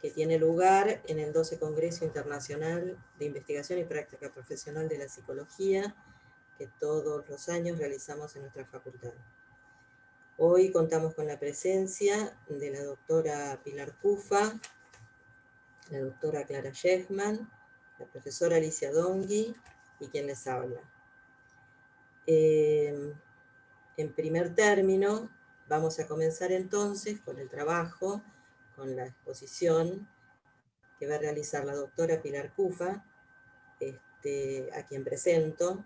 que tiene lugar en el 12 Congreso Internacional de Investigación y Práctica Profesional de la Psicología, que todos los años realizamos en nuestra facultad. Hoy contamos con la presencia de la doctora Pilar Cufa, la doctora Clara Shechman, la profesora Alicia Dongui y quien les habla. Eh, en primer término, vamos a comenzar entonces con el trabajo, con la exposición que va a realizar la doctora Pilar Cufa, este, a quien presento.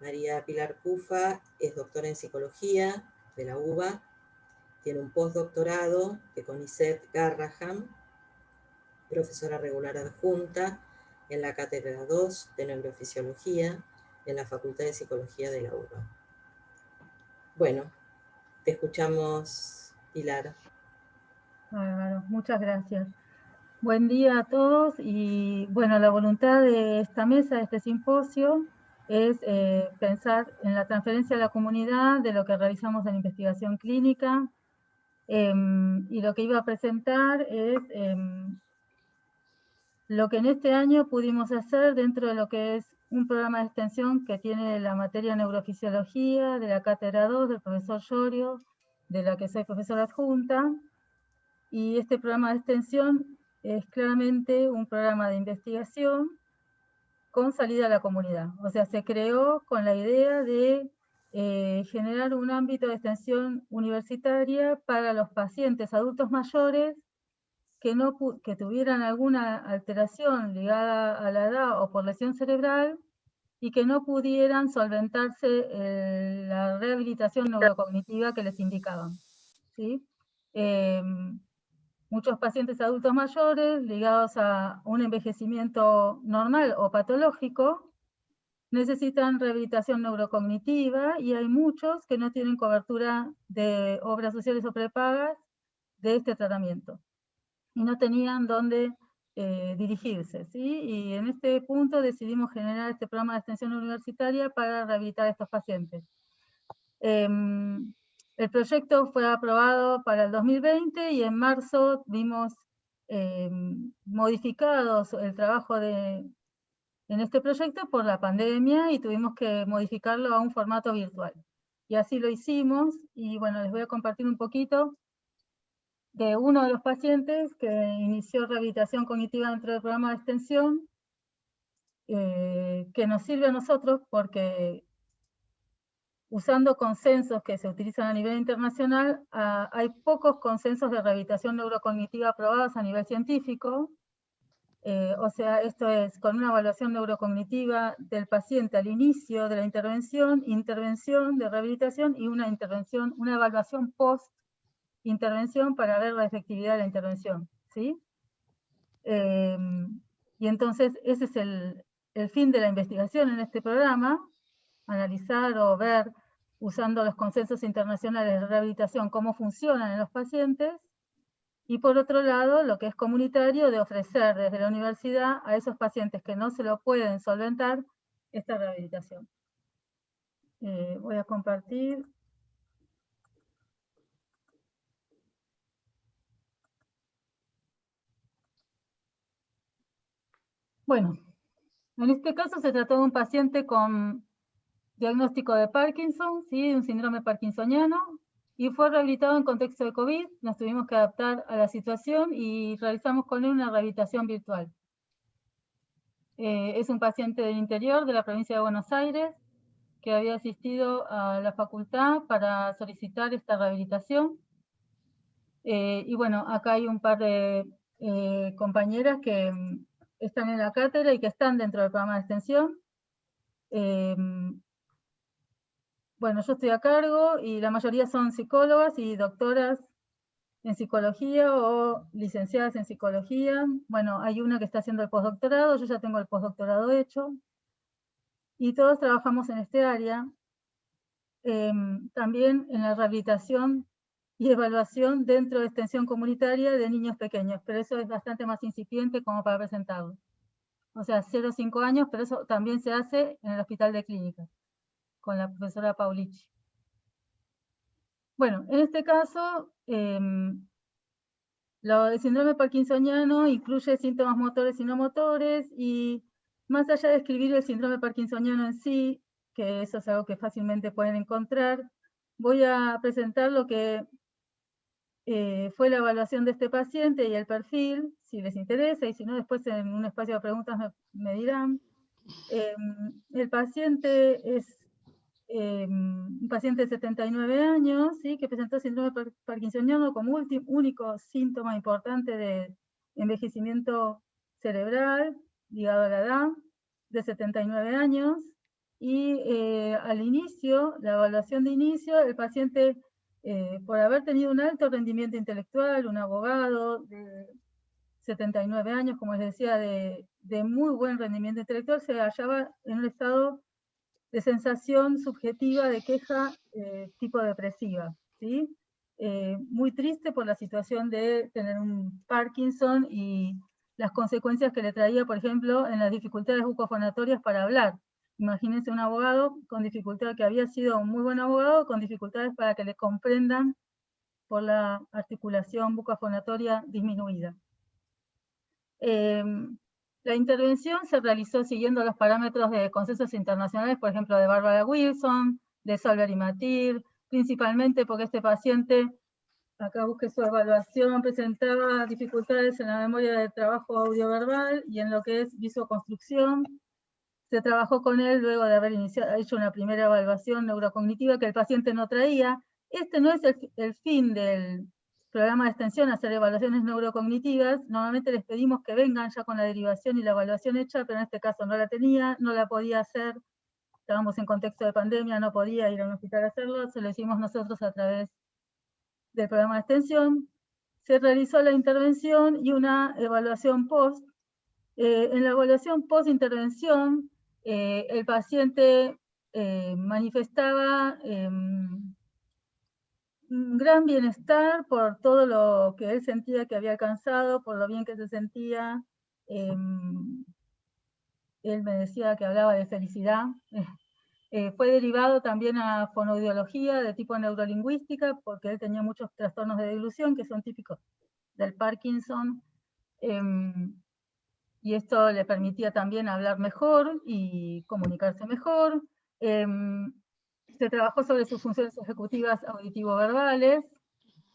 María Pilar Cufa es doctora en psicología de la UBA, tiene un postdoctorado de CONICET Garraham, profesora regular adjunta en la Cátedra 2 de Neurofisiología en la Facultad de Psicología de la UBA. Bueno, te escuchamos, Pilar. Muchas gracias. Buen día a todos y bueno, la voluntad de esta mesa, de este simposio, es eh, pensar en la transferencia a la comunidad de lo que realizamos en investigación clínica em, y lo que iba a presentar es em, lo que en este año pudimos hacer dentro de lo que es un programa de extensión que tiene la materia neurofisiología de la cátedra 2 del profesor Llorio, de la que soy profesora adjunta, y este programa de extensión es claramente un programa de investigación con salida a la comunidad. O sea, se creó con la idea de eh, generar un ámbito de extensión universitaria para los pacientes adultos mayores que, no, que tuvieran alguna alteración ligada a la edad o por lesión cerebral y que no pudieran solventarse eh, la rehabilitación neurocognitiva que les indicaban. ¿sí? Em, muchos pacientes adultos mayores ligados a un envejecimiento normal o patológico necesitan rehabilitación neurocognitiva y hay muchos que no tienen cobertura de obras sociales o prepagas de este tratamiento y no tenían dónde eh, dirigirse. ¿sí? Y en este punto decidimos generar este programa de extensión universitaria para rehabilitar a estos pacientes. Em, el proyecto fue aprobado para el 2020 y en marzo vimos em, modificados el trabajo de, en este proyecto por la pandemia y tuvimos que modificarlo a un formato virtual. Y así lo hicimos y bueno, les voy a compartir un poquito de uno de los pacientes que inició rehabilitación cognitiva dentro del programa de extensión, eh, que nos sirve a nosotros porque usando consensos que se utilizan a nivel internacional, ah, hay pocos consensos de rehabilitación neurocognitiva aprobados a nivel científico, eh, o sea, esto es con una evaluación neurocognitiva del paciente al inicio de la intervención, intervención de rehabilitación y una intervención, una evaluación post intervención para ver la efectividad de la intervención. ¿sí? Em, y entonces ese es el, el fin de la investigación en este programa, analizar o ver, usando los consensos internacionales de rehabilitación, cómo funcionan en los pacientes, y por otro lado, lo que es comunitario, de ofrecer desde la universidad a esos pacientes que no se lo pueden solventar, esta rehabilitación. Eh, voy a compartir. Bueno, en este caso se trató de un paciente con diagnóstico de Parkinson, ¿sí? un síndrome parkinsoniano, y fue rehabilitado en contexto de COVID. Nos tuvimos que adaptar a la situación y realizamos con él una rehabilitación virtual. Eh, es un paciente del interior de la provincia de Buenos Aires que había asistido a la facultad para solicitar esta rehabilitación. Eh, y bueno, acá hay un par de eh, compañeras que están en la cátedra y que están dentro del programa de extensión. Bueno, yo estoy a cargo y la mayoría son psicólogas y doctoras en psicología o licenciadas en psicología. Bueno, hay una que está haciendo el postdoctorado, yo ya tengo el postdoctorado hecho. Y todos trabajamos en este área. Em, también en la rehabilitación y evaluación dentro de extensión comunitaria de niños pequeños, pero eso es bastante más incipiente como para presentarlo. O sea, 0-5 años, pero eso también se hace en el Hospital de Clínicas, con la profesora Paulici. Bueno, en este caso, em, Lo, el síndrome parkinsoniano incluye síntomas motores y no motores, y más allá de escribir el síndrome parkinsoniano en sí, que eso es algo que fácilmente pueden encontrar, voy a presentar lo que eh, fue la evaluación de este paciente y el perfil, si les interesa, y si no, después en un espacio de preguntas me, dirán. Em, el paciente es em, un paciente de 79 años, ¿sí? que presentó síndrome parkinsoniano como único síntoma importante de envejecimiento cerebral ligado a la edad, de 79 años, y eh, al inicio, la evaluación de inicio, el paciente, eh, por haber tenido un alto rendimiento intelectual, un abogado de 79 años, como les decía, de, muy buen rendimiento intelectual, se hallaba en un estado de sensación subjetiva de queja eh, tipo depresiva, ¿sí? muy triste por la situación de tener un Parkinson y las consecuencias que le traía, por ejemplo, en las dificultades bucofonatorias para hablar. Imagínense un abogado con dificultad, que había sido un muy buen abogado, con dificultades para que le comprendan por la articulación bucofonatoria disminuida. Em, la intervención se realizó siguiendo los parámetros de consensos internacionales, por ejemplo, de Barbara Wilson, de Solver y Matir, principalmente porque este paciente acá busqué su evaluación, presentaba dificultades en la memoria de trabajo audioverbal y en lo que es visoconstrucción. Se trabajó con él luego de haber hecho una primera evaluación neurocognitiva que el paciente no traía. Este no es el, fin del programa de extensión, hacer evaluaciones neurocognitivas. Normalmente les pedimos que vengan ya con la derivación y la evaluación hecha, pero en este caso no la tenía, no la podía hacer. Estábamos en contexto de pandemia, no podía ir a un hospital a hacerlo, se lo hicimos nosotros a través del programa de extensión, se realizó la intervención y una evaluación post. Eh, en la evaluación post-intervención, eh, el paciente eh, manifestaba em, gran bienestar por todo lo que él sentía que había alcanzado, por lo bien que se sentía. Em, él me decía que hablaba de felicidad, eh, fue derivado también a fonoaudiología de tipo neurolingüística, porque él tenía muchos trastornos de dilución que son típicos del Parkinson, em, y esto le permitía también hablar mejor y comunicarse mejor. Se trabajó sobre sus funciones ejecutivas auditivo-verbales,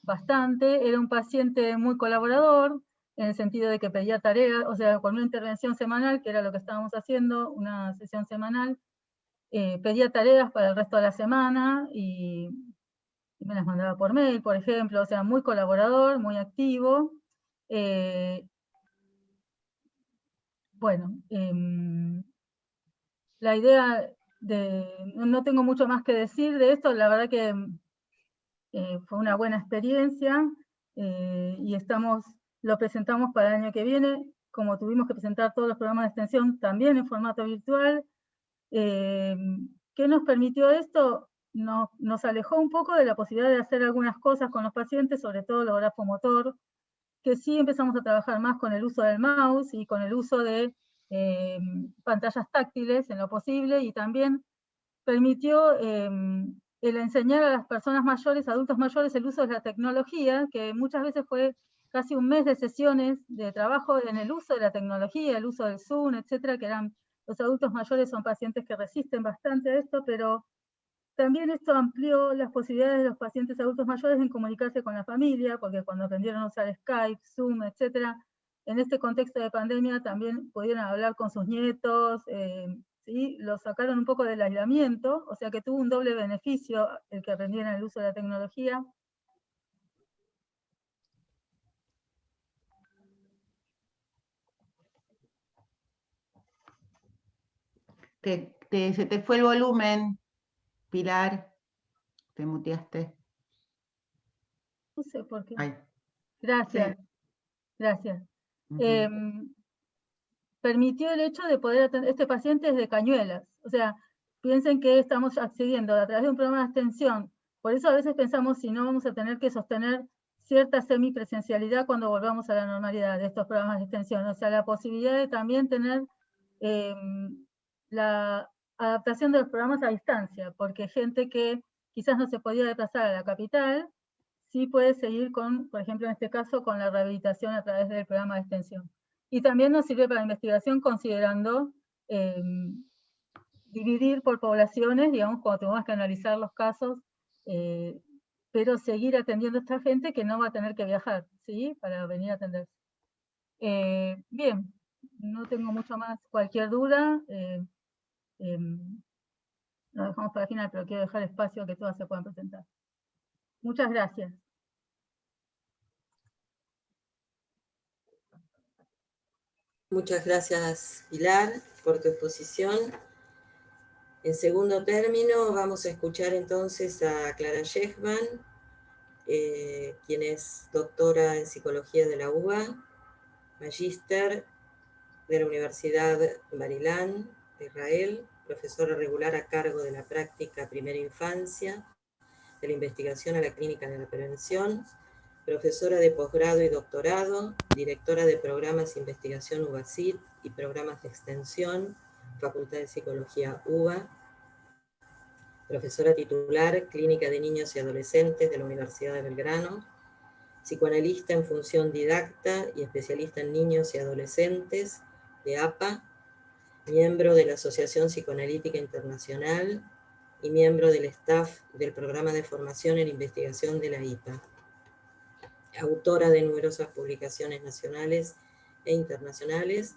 bastante. Era un paciente muy colaborador, en el sentido de que pedía tareas, o sea, con una intervención semanal, que era lo que estábamos haciendo, una sesión semanal, eh, pedía tareas para el resto de la semana y, me las mandaba por mail, por ejemplo, o sea, muy colaborador, muy activo. Eh, bueno, em, la idea no tengo mucho más que decir de esto, la verdad que eh, fue una buena experiencia y estamos, lo presentamos para el año que viene, como tuvimos que presentar todos los programas de extensión también en formato virtual, Em, ¿Qué nos permitió esto? Nos, nos, alejó un poco de la posibilidad de hacer algunas cosas con los pacientes, sobre todo el grafomotor, que sí empezamos a trabajar más con el uso del mouse y con el uso de em, pantallas táctiles en lo posible, y también permitió em, el enseñar a las personas mayores, adultos mayores, el uso de la tecnología, que muchas veces fue casi un mes de sesiones de trabajo en el uso de la tecnología, el uso del Zoom, etcétera, que eran los adultos mayores son pacientes que resisten bastante a esto, pero también esto amplió las posibilidades de los pacientes adultos mayores en comunicarse con la familia, porque cuando aprendieron a usar Skype, Zoom, etc., en este contexto de pandemia también pudieron hablar con sus nietos, eh, ¿sí? los sacaron un poco del aislamiento, o sea que tuvo un doble beneficio el que aprendieran el uso de la tecnología, se te fue el volumen, Pilar, te muteaste. No sé por qué. Gracias, gracias. Em, permitió el hecho de poder atender, este paciente es de Cañuelas, o sea, piensen que estamos accediendo a través de un programa de extensión, por eso a veces pensamos si no vamos a tener que sostener cierta semipresencialidad cuando volvamos a la normalidad de estos programas de extensión, o sea, la posibilidad de también tener em, la adaptación de los programas a distancia, porque gente que quizás no se podía desplazar a la capital, sí puede seguir con, por ejemplo, en este caso, con la rehabilitación a través del programa de extensión. Y también nos sirve para investigación considerando em, dividir por poblaciones, digamos, cuando tenemos que analizar los casos, eh, pero seguir atendiendo a esta gente que no va a tener que viajar, ¿sí? Para venir a atenderse. Eh, bien, no tengo mucho más. Cualquier duda, eh, em, lo dejamos para el final, pero quiero dejar espacio que todas se puedan presentar. Muchas gracias. Muchas gracias, Pilar, por tu exposición. En segundo término, vamos a escuchar entonces a Clara Shechman, eh, quien es doctora en Psicología de la UBA, magíster de la Universidad Marilán de Israel, profesora regular a cargo de la práctica primera infancia, de la investigación a la clínica de la prevención, profesora de posgrado y doctorado, directora de programas de investigación UBACIT y programas de extensión, Facultad de Psicología UBA, profesora titular, Clínica de Niños y Adolescentes de la Universidad de Belgrano, psicoanalista en función didacta y especialista en niños y adolescentes de APA, miembro de la Asociación Psicoanalítica Internacional y miembro del staff del Programa de Formación en Investigación de la IPA autora de numerosas publicaciones nacionales e internacionales,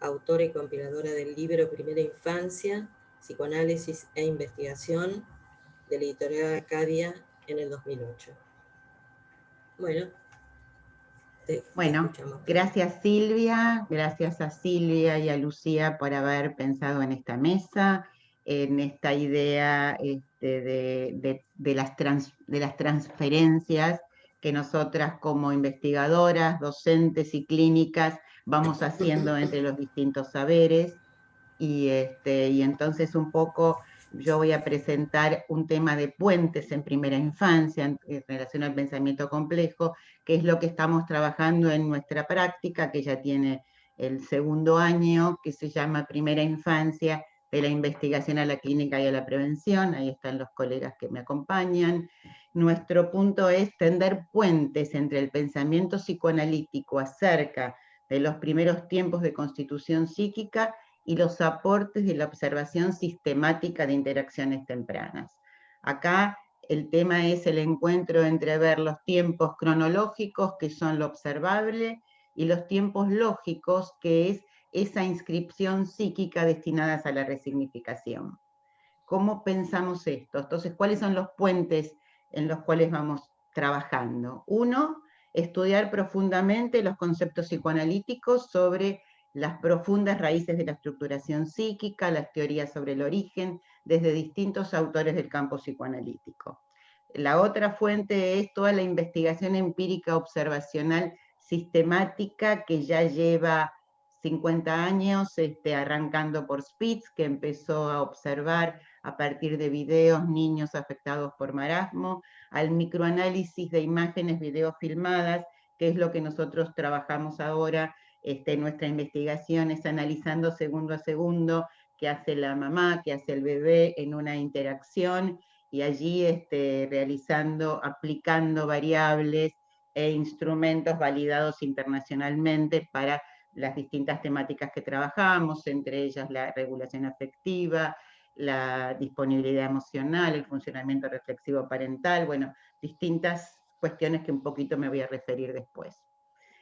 autora y compiladora del libro Primera Infancia, Psicoanálisis e Investigación, de la editorial Acadia en el 2008. Bueno, bueno, gracias Silvia, gracias a Silvia y a Lucía por haber pensado en esta mesa, en esta idea este, de, las de las transferencias que nosotras como investigadoras, docentes y clínicas vamos haciendo entre los distintos saberes. Y, este, y entonces un poco yo voy a presentar un tema de puentes en primera infancia en, relación al pensamiento complejo, que es lo que estamos trabajando en nuestra práctica, que ya tiene el segundo año, que se llama Primera Infancia, de la investigación a la clínica y a la prevención, ahí están los colegas que me acompañan, nuestro punto es tender puentes entre el pensamiento psicoanalítico acerca de los primeros tiempos de constitución psíquica y los aportes de la observación sistemática de interacciones tempranas. Acá el tema es el encuentro entre ver los tiempos cronológicos, que son lo observable, y los tiempos lógicos, que es esa inscripción psíquica destinadas a la resignificación. ¿Cómo pensamos esto? Entonces, ¿cuáles son los puentes en los cuales vamos trabajando. Uno, estudiar profundamente los conceptos psicoanalíticos sobre las profundas raíces de la estructuración psíquica, las teorías sobre el origen, desde distintos autores del campo psicoanalítico. La otra fuente es toda la investigación empírica observacional sistemática que ya lleva 50 años, este, arrancando por Spitz, que empezó a observar a partir de videos niños afectados por marasmo, al microanálisis de imágenes videofilmadas, que es lo que nosotros trabajamos ahora este, nuestra investigación, es analizando segundo a segundo qué hace la mamá, qué hace el bebé en una interacción, y allí este, realizando, aplicando variables e instrumentos validados internacionalmente para las distintas temáticas que trabajamos, entre ellas la regulación afectiva, la disponibilidad emocional, el funcionamiento reflexivo parental, bueno, distintas cuestiones que un poquito me voy a referir después.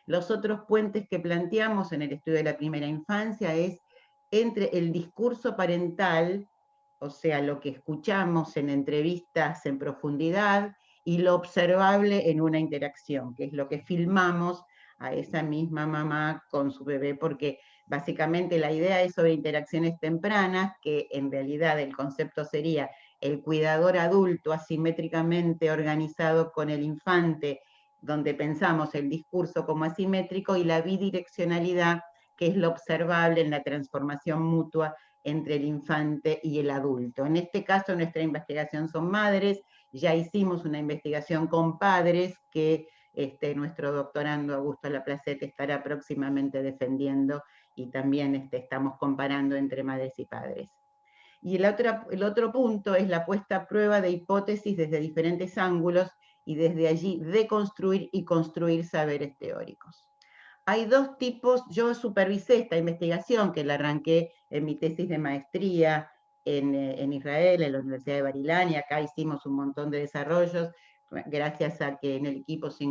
Los otros puentes que planteamos en el estudio de la primera infancia es entre el discurso parental, o sea, lo que escuchamos en entrevistas en profundidad, y lo observable en una interacción, que es lo que filmamos a esa misma mamá con su bebé, porque básicamente la idea es sobre interacciones tempranas, que en realidad el concepto sería el cuidador adulto asimétricamente organizado con el infante, donde pensamos el discurso como asimétrico, y la bidireccionalidad, que es lo observable en la transformación mutua entre el infante y el adulto. En este caso, nuestra investigación son madres, ya hicimos una investigación con padres que este, nuestro doctorando Augusto Laplacete estará próximamente defendiendo y también este, estamos comparando entre madres y padres. Y el otro, el otro punto es la puesta a prueba de hipótesis desde diferentes ángulos y desde allí deconstruir y construir saberes teóricos. Hay dos tipos, yo supervisé esta investigación que la arranqué en mi tesis de maestría en, eh, en Israel, en la Universidad de Barilán, y acá hicimos un montón de desarrollos, gracias a que en el equipo se,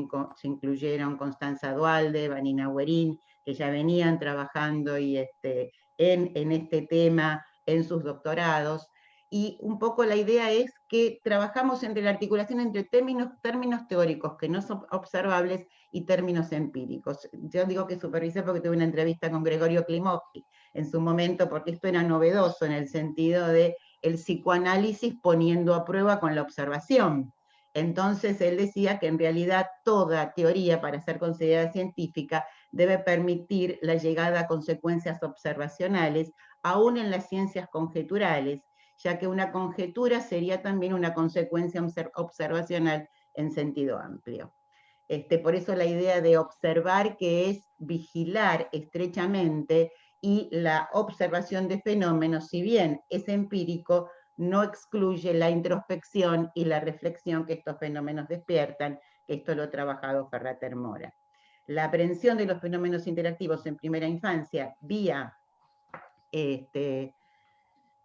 incluyeron Constanza Dualde, Vanina Huerín, que ya venían trabajando y este, en, en este tema en sus doctorados, y un poco la idea es que trabajamos entre la articulación entre términos, términos teóricos que no son observables y términos empíricos. Yo digo que supervisé porque tuve una entrevista con Gregorio Klimovsky en su momento, porque esto era novedoso en el sentido de el psicoanálisis poniendo a prueba con la observación. Entonces él decía que en realidad toda teoría para ser considerada científica debe permitir la llegada a consecuencias observacionales, aún en las ciencias conjeturales, ya que una conjetura sería también una consecuencia observacional en sentido amplio. Este, por eso la idea de observar que es vigilar estrechamente y la observación de fenómenos, si bien es empírico, no excluye la introspección y la reflexión que estos fenómenos despiertan, que esto lo ha trabajado Ferrater Mora. La aprehensión de los fenómenos interactivos en primera infancia vía este,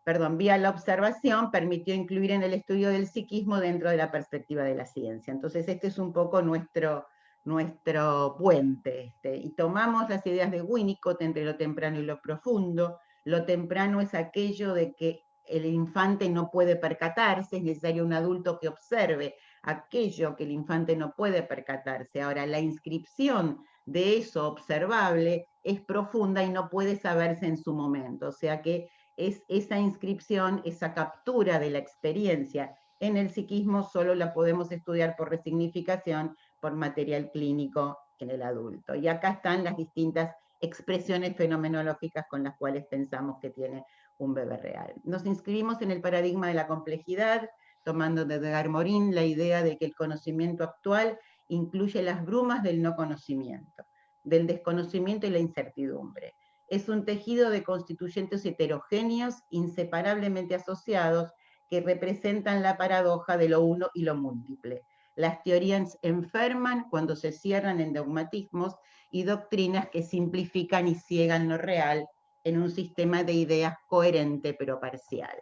perdón, vía la observación, permitió incluir en el estudio del psiquismo dentro de la perspectiva de la ciencia. Entonces este es un poco nuestro, nuestro puente. Este, y tomamos las ideas de Winnicott entre lo temprano y lo profundo. Lo temprano es aquello de que el infante no puede percatarse, es necesario un adulto que observe aquello que el infante no puede percatarse. Ahora, la inscripción de eso observable es profunda y no puede saberse en su momento. O sea que es esa inscripción, esa captura de la experiencia en el psiquismo solo la podemos estudiar por resignificación, por material clínico en el adulto. Y acá están las distintas expresiones fenomenológicas con las cuales pensamos que tiene un bebé real. Nos inscribimos en el paradigma de la complejidad, tomando de Edgar Morin la idea de que el conocimiento actual incluye las brumas del no conocimiento, del desconocimiento y la incertidumbre es un tejido de constituyentes heterogéneos, inseparablemente asociados, que representan la paradoja de lo uno y lo múltiple. Las teorías enferman cuando se cierran en dogmatismos y doctrinas que simplifican y ciegan lo real en un sistema de ideas coherente pero parcial.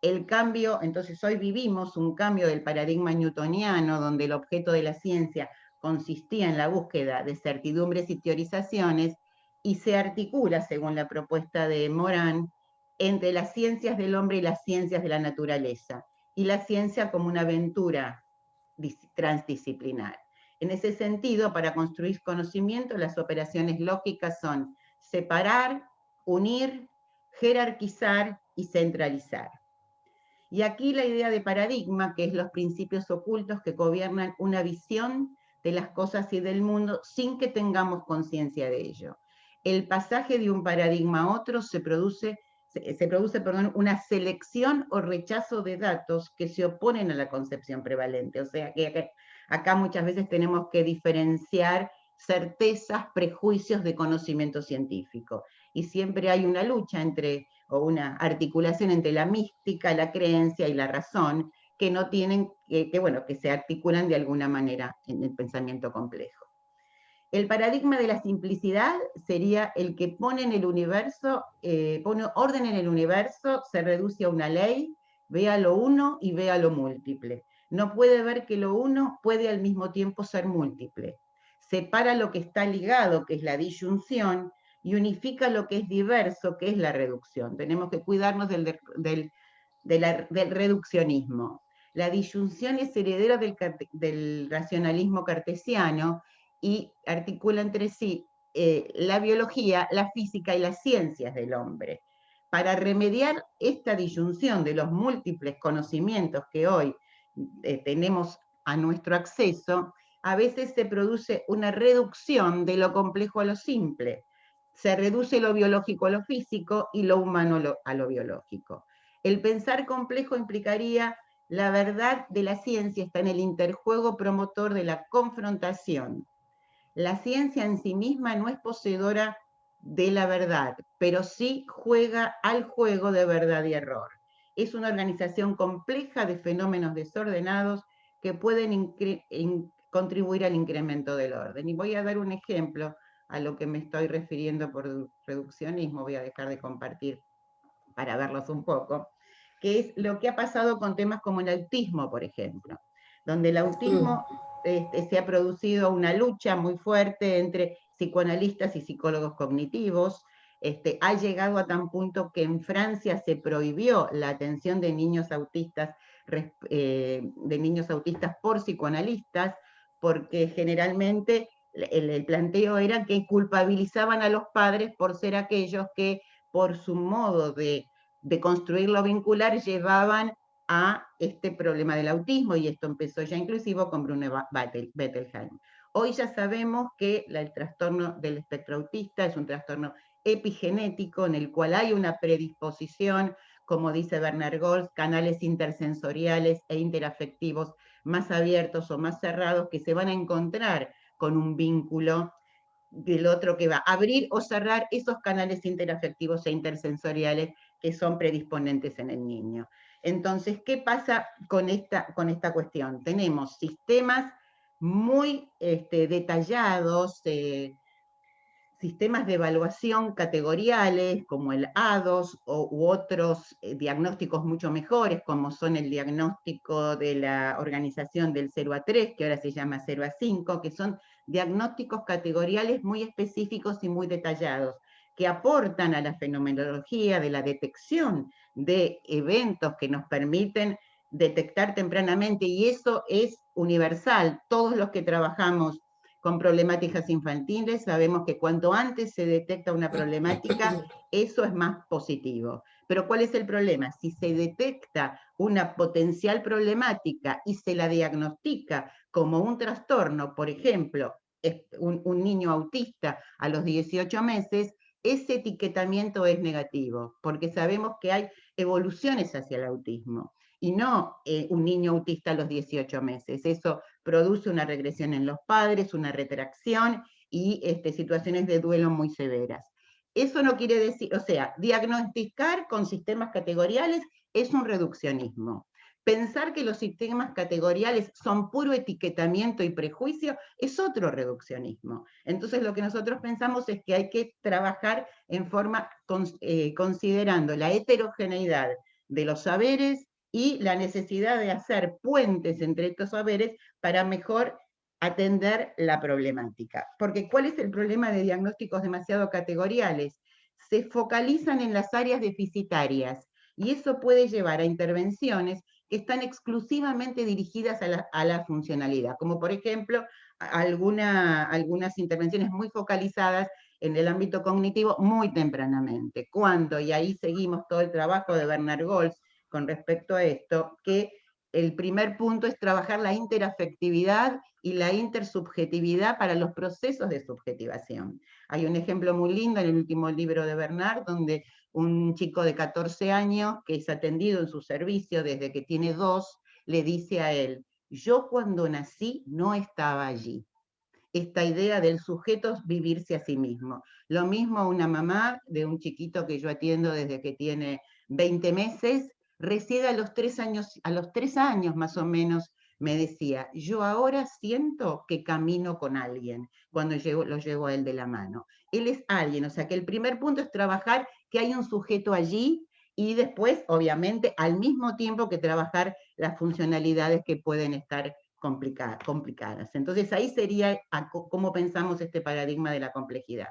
El cambio, entonces hoy vivimos un cambio del paradigma newtoniano, donde el objeto de la ciencia consistía en la búsqueda de certidumbres y teorizaciones, y se articula, según la propuesta de Morán, entre las ciencias del hombre y las ciencias de la naturaleza, y la ciencia como una aventura transdisciplinar. En ese sentido, para construir conocimiento, las operaciones lógicas son separar, unir, jerarquizar y centralizar. Y aquí la idea de paradigma, que es los principios ocultos que gobiernan una visión de las cosas y del mundo sin que tengamos conciencia de ello el pasaje de un paradigma a otro se produce, se, produce perdón, una selección o rechazo de datos que se oponen a la concepción prevalente. O sea que acá, muchas veces tenemos que diferenciar certezas, prejuicios de conocimiento científico. Y siempre hay una lucha entre, o una articulación entre la mística, la creencia y la razón, que no tienen, que, bueno, que se articulan de alguna manera en el pensamiento complejo. El paradigma de la simplicidad sería el que pone en el universo, eh, pone orden en el universo, se reduce a una ley, vea lo uno y vea lo múltiple. No puede ver que lo uno puede al mismo tiempo ser múltiple. Separa lo que está ligado, que es la disyunción, y unifica lo que es diverso, que es la reducción. Tenemos que cuidarnos del, del, reduccionismo. La disyunción es heredera del, del racionalismo cartesiano, y articula entre sí eh, la biología, la física y las ciencias del hombre. Para remediar esta disyunción de los múltiples conocimientos que hoy eh, tenemos a nuestro acceso, a veces se produce una reducción de lo complejo a lo simple. Se reduce lo biológico a lo físico y lo humano a lo biológico. El pensar complejo implicaría la verdad de la ciencia está en el interjuego promotor de la confrontación, la ciencia en sí misma no es poseedora de la verdad, pero sí juega al juego de verdad y error. Es una organización compleja de fenómenos desordenados que pueden contribuir al incremento del orden. Y voy a dar un ejemplo a lo que me estoy refiriendo por reduccionismo, voy a dejar de compartir para verlos un poco, que es lo que ha pasado con temas como el autismo, por ejemplo, donde el autismo este, se ha producido una lucha muy fuerte entre psicoanalistas y psicólogos cognitivos, este, ha llegado a tan punto que en Francia se prohibió la atención de niños autistas, eh, de niños autistas por psicoanalistas, porque generalmente el, planteo era que culpabilizaban a los padres por ser aquellos que por su modo de, de construir lo vincular llevaban a este problema del autismo, y esto empezó ya inclusivo con Brune Bettelheim. Hoy ya sabemos que el trastorno del espectro autista es un trastorno epigenético en el cual hay una predisposición, como dice Bernard Goltz, canales intersensoriales e interafectivos más abiertos o más cerrados que se van a encontrar con un vínculo del otro que va a abrir o cerrar esos canales interafectivos e intersensoriales que son predisponentes en el niño. Entonces, ¿qué pasa con esta, con esta cuestión? Tenemos sistemas muy este, detallados, eh, sistemas de evaluación categoriales como el ADOS o, u otros eh, diagnósticos mucho mejores, como son el diagnóstico de la organización del 0 a 3, que ahora se llama 0 a 5, que son diagnósticos categoriales muy específicos y muy detallados, que aportan a la fenomenología de la detección de eventos que nos permiten detectar tempranamente, y eso es universal. Todos los que trabajamos con problemáticas infantiles, sabemos que cuanto antes se detecta una problemática, eso es más positivo. Pero ¿cuál es el problema? Si se detecta una potencial problemática y se la diagnostica como un trastorno, por ejemplo, un, un niño autista a los 18 meses, ese etiquetamiento es negativo, porque sabemos que hay evoluciones hacia el autismo y no eh, un niño autista a los 18 meses. Eso produce una regresión en los padres, una retracción y este, situaciones de duelo muy severas. Eso no quiere decir, o sea, diagnosticar con sistemas categoriales es un reduccionismo. Pensar que los sistemas categoriales son puro etiquetamiento y prejuicio es otro reduccionismo. Entonces lo que nosotros pensamos es que hay que trabajar en forma, eh, considerando la heterogeneidad de los saberes, y la necesidad de hacer puentes entre estos saberes para mejor atender la problemática. Porque ¿cuál es el problema de diagnósticos demasiado categoriales? Se focalizan en las áreas deficitarias y eso puede llevar a intervenciones que están exclusivamente dirigidas a la, a la funcionalidad, como por ejemplo alguna, algunas intervenciones muy focalizadas en el ámbito cognitivo muy tempranamente, cuando, y ahí seguimos todo el trabajo de Bernard Goltz, con respecto a esto, que el primer punto es trabajar la interafectividad y la intersubjetividad para los procesos de subjetivación. Hay un ejemplo muy lindo en el último libro de Bernard, donde un chico de 14 años, que es atendido en su servicio desde que tiene dos, le dice a él, yo cuando nací no estaba allí. Esta idea del sujeto vivirse a sí mismo. Lo mismo una mamá de un chiquito que yo atiendo desde que tiene 20 meses, recién a los tres años, a los tres años más o menos, me decía, yo ahora siento que camino con alguien cuando lo llevo a él de la mano. Él es alguien, o sea que el primer punto es trabajar que hay un sujeto allí y después, obviamente, al mismo tiempo que trabajar las funcionalidades que pueden estar complicadas. Entonces ahí sería cómo pensamos este paradigma de la complejidad.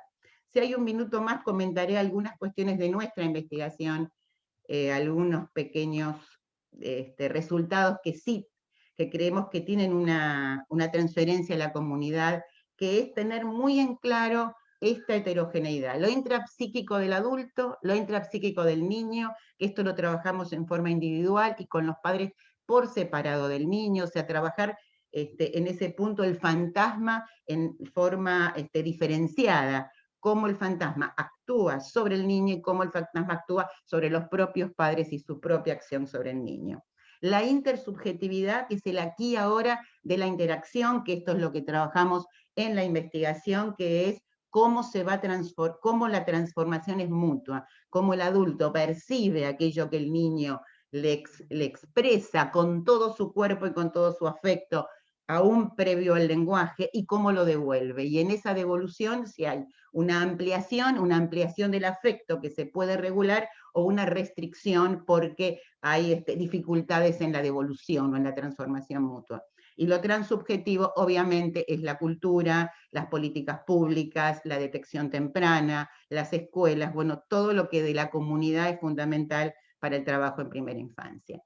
Si hay un minuto más, comentaré algunas cuestiones de nuestra investigación eh, algunos pequeños este, resultados que sí, que creemos que tienen una, transferencia a la comunidad, que es tener muy en claro esta heterogeneidad, lo intrapsíquico del adulto, lo intrapsíquico del niño, que esto lo trabajamos en forma individual y con los padres por separado del niño, o sea, trabajar este, en ese punto el fantasma en forma este, diferenciada, cómo el fantasma actúa sobre el niño y cómo el fantasma actúa sobre los propios padres y su propia acción sobre el niño. La intersubjetividad, que es el aquí ahora de la interacción, que esto es lo que trabajamos en la investigación, que es cómo se va cómo la transformación es mutua, cómo el adulto percibe aquello que el niño le expresa con todo su cuerpo y con todo su afecto aún previo al lenguaje y cómo lo devuelve. Y en esa devolución, si hay una ampliación, una ampliación del afecto que se puede regular o una restricción porque hay este, dificultades en la devolución o en la transformación mutua. Y lo transubjetivo, obviamente, es la cultura, las políticas públicas, la detección temprana, las escuelas, bueno, todo lo que de la comunidad es fundamental para el trabajo en primera infancia.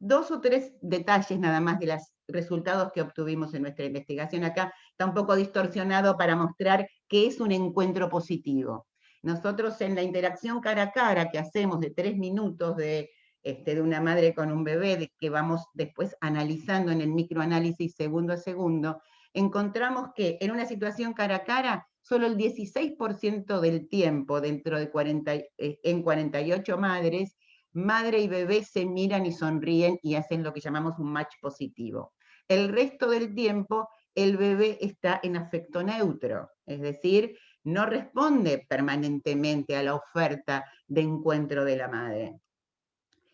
Dos o tres detalles nada más de los resultados que obtuvimos en nuestra investigación. Acá está un poco distorsionado para mostrar qué es un encuentro positivo. Nosotros en la interacción cara a cara que hacemos de tres minutos de, este, de una madre con un bebé, que vamos después analizando en el microanálisis segundo a segundo, encontramos que en una situación cara a cara, solo el 16% del tiempo dentro de 40, eh, en 48 madres, madre y bebé se miran y sonríen y hacen lo que llamamos un match positivo. El resto del tiempo el bebé está en afecto neutro, es decir, no responde permanentemente a la oferta de encuentro de la madre.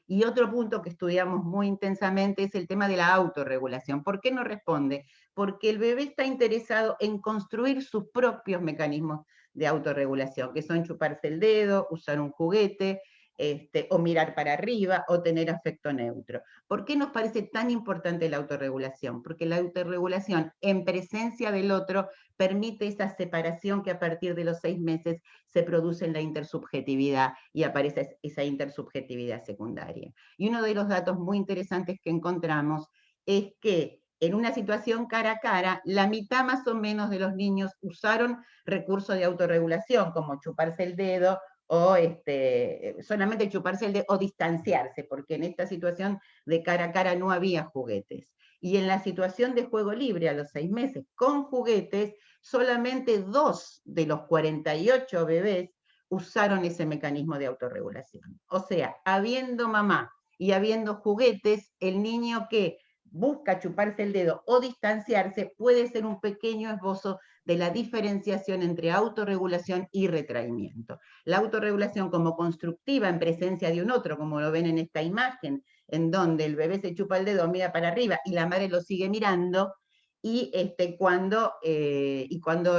Y otro punto que estudiamos muy intensamente es el tema de la autorregulación. ¿Por qué no responde? Porque el bebé está interesado en construir sus propios mecanismos de autorregulación, que son chuparse el dedo, usar un juguete, este, o mirar para arriba, o tener afecto neutro. ¿Por qué nos parece tan importante la autorregulación? Porque la autorregulación en presencia del otro permite esa separación que a partir de los seis meses se produce en la intersubjetividad y aparece esa intersubjetividad secundaria. Y uno de los datos muy interesantes que encontramos es que en una situación cara a cara, la mitad más o menos de los niños usaron recursos de autorregulación, como chuparse el dedo o este, solamente chuparse el dedo o distanciarse, porque en esta situación de cara a cara no había juguetes. Y en la situación de juego libre a los seis meses con juguetes, solamente dos de los 48 bebés usaron ese mecanismo de autorregulación. O sea, habiendo mamá y habiendo juguetes, el niño que busca chuparse el dedo o distanciarse puede ser un pequeño esbozo de la diferenciación entre autorregulación y retraimiento. La autorregulación como constructiva en presencia de un otro, como lo ven en esta imagen, en donde el bebé se chupa el dedo, mira para arriba y la madre lo sigue mirando, y este, cuando, eh, y cuando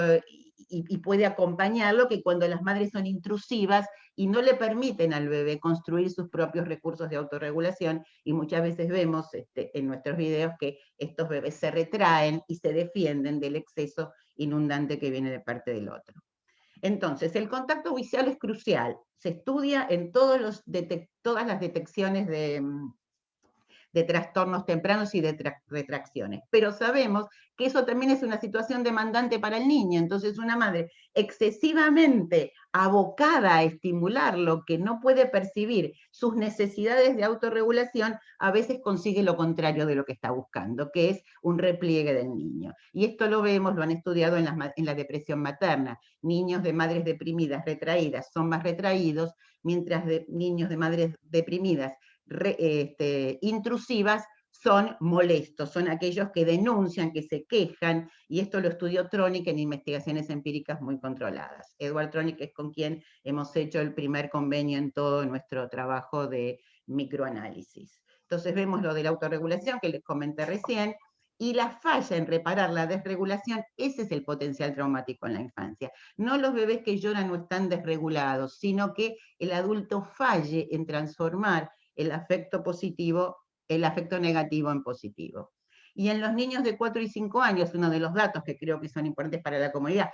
y, puede acompañarlo, que cuando las madres son intrusivas y no le permiten al bebé construir sus propios recursos de autorregulación, y muchas veces vemos este, en nuestros videos que estos bebés se retraen y se defienden del exceso inundante que viene de parte del otro. Entonces, el contacto visual es crucial. Se estudia en todas las detecciones de, mm, de trastornos tempranos y de retracciones. Pero sabemos que eso también es una situación demandante para el niño. Entonces, una madre excesivamente abocada a estimular lo que no puede percibir, sus necesidades de autorregulación, a veces consigue lo contrario de lo que está buscando, que es un repliegue del niño. Y esto lo vemos, lo han estudiado en la, en la depresión materna. Niños de madres deprimidas, retraídas, son más retraídos, mientras niños de madres deprimidas este, intrusivas son molestos, son aquellos que denuncian, que se quejan, y esto lo estudió Tronic en investigaciones empíricas muy controladas. Edward Tronic es con quien hemos hecho el primer convenio en todo nuestro trabajo de microanálisis. Entonces vemos lo de la autorregulación que les comenté recién, y la falla en reparar la desregulación, ese es el potencial traumático en la infancia. No los bebés que lloran no están desregulados, sino que el adulto falle en transformar el afecto positivo, el afecto negativo en positivo. Y en los niños de 4 y 5 años, uno de los datos que creo que son importantes para la comunidad,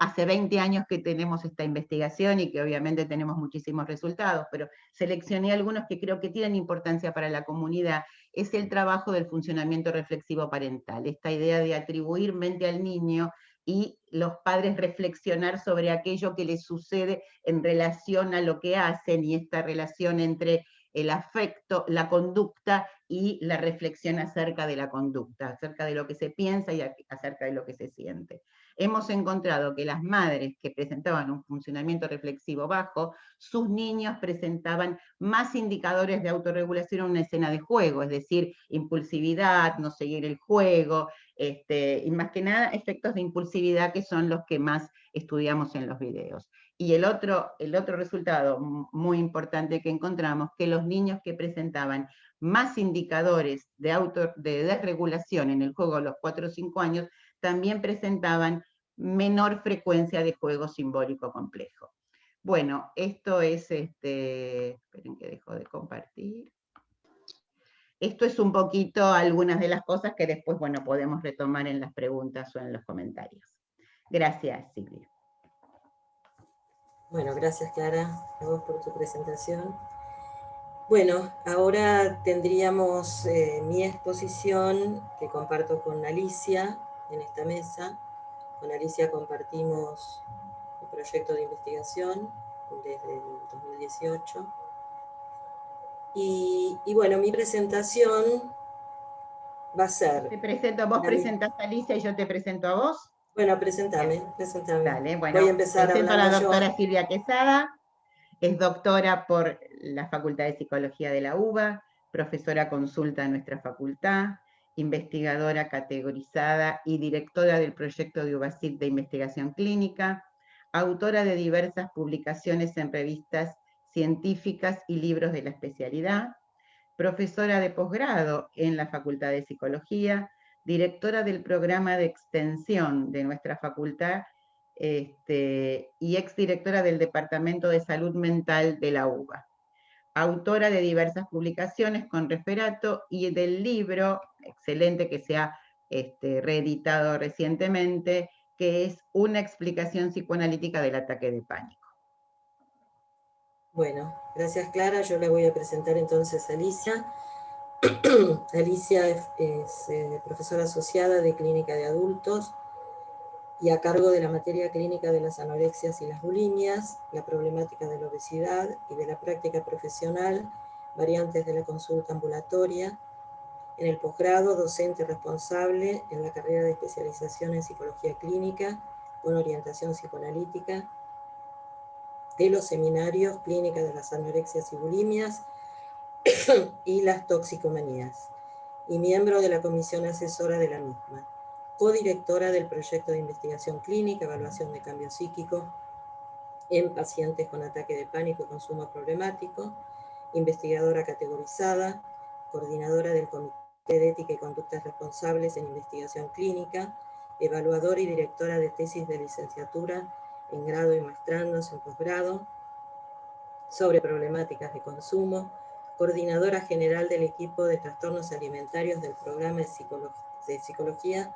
hace 20 años que tenemos esta investigación y que obviamente tenemos muchísimos resultados, pero seleccioné algunos que creo que tienen importancia para la comunidad, es el trabajo del funcionamiento reflexivo parental, esta idea de atribuir mente al niño y los padres reflexionar sobre aquello que les sucede en relación a lo que hacen y esta relación entre el afecto, la conducta y la reflexión acerca de la conducta, acerca de lo que se piensa y acerca de lo que se siente. Hemos encontrado que las madres que presentaban un funcionamiento reflexivo bajo, sus niños presentaban más indicadores de autorregulación en una escena de juego, es decir, impulsividad, no seguir el juego, este, y más que nada efectos de impulsividad que son los que más estudiamos en los videos. Y el otro, el otro resultado muy importante que encontramos, que los niños que presentaban más indicadores de, auto, de desregulación en el juego a los 4 o 5 años, también presentaban menor frecuencia de juego simbólico complejo. Bueno, esto es, este, esperen que dejo de compartir. Esto es un poquito algunas de las cosas que después, bueno, podemos retomar en las preguntas o en los comentarios. Gracias, Silvia. Bueno, gracias Clara, a vos por tu presentación. Bueno, ahora tendríamos eh, mi exposición que comparto con Alicia en esta mesa. Con Alicia compartimos un proyecto de investigación desde el 2018. Y, bueno, mi presentación va a ser... Te presento, vos presentás a Alicia y yo te presento a vos. Bueno, presentame, presentame. Dale, bueno, Voy a empezar a la doctora Silvia Quesada, es doctora por la Facultad de Psicología de la UBA, profesora consulta en nuestra facultad, investigadora categorizada y directora del proyecto de UBASIT de investigación clínica, autora de diversas publicaciones en revistas científicas y libros de la especialidad, profesora de posgrado en la Facultad de Psicología, directora del programa de extensión de nuestra facultad este, y exdirectora del Departamento de Salud Mental de la UBA. Autora de diversas publicaciones con referato y del libro, excelente que se ha este, reeditado recientemente, que es una explicación psicoanalítica del ataque de pánico. Bueno, gracias Clara, yo le voy a presentar entonces a Alicia. Alicia es, eh, profesora asociada de Clínica de Adultos y a cargo de la materia clínica de las anorexias y las bulimias, la problemática de la obesidad y de la práctica profesional, variantes de la consulta ambulatoria. En el posgrado, docente responsable en la carrera de especialización en psicología clínica con orientación psicoanalítica de los seminarios Clínica de las Anorexias y Bulimias y las Toxicomanías, y miembro de la comisión asesora de la misma, codirectora del proyecto de investigación clínica, evaluación de cambio psíquico en pacientes con ataque de pánico y consumo problemático, investigadora categorizada, coordinadora del Comité de Ética y Conductas Responsables en Investigación Clínica, evaluadora y directora de tesis de licenciatura en grado y maestrandos en posgrado, sobre problemáticas de consumo, coordinadora general del equipo de trastornos alimentarios del programa de, psicología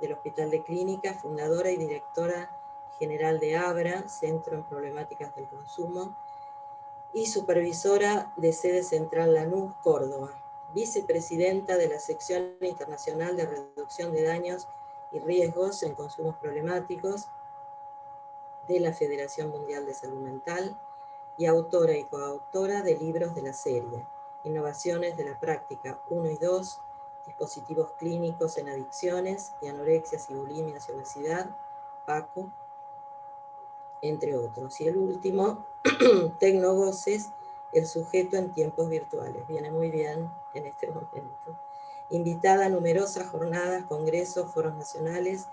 del Hospital de Clínica, fundadora y directora general de ABRA, Centro en Problemáticas del Consumo, y supervisora de sede central Lanús, Córdoba, vicepresidenta de la Sección Internacional de Reducción de Daños y Riesgos en Consumos Problemáticos, de la Federación Mundial de Salud Mental y autora y coautora de libros de la serie Innovaciones de la Práctica 1 y 2, Dispositivos Clínicos en Adicciones y Anorexias y Bulimias y Obesidad, PACO, entre otros. Y el último, Tecnogoces, el sujeto en tiempos virtuales. Viene muy bien en este momento. Invitada a numerosas jornadas, congresos, foros nacionales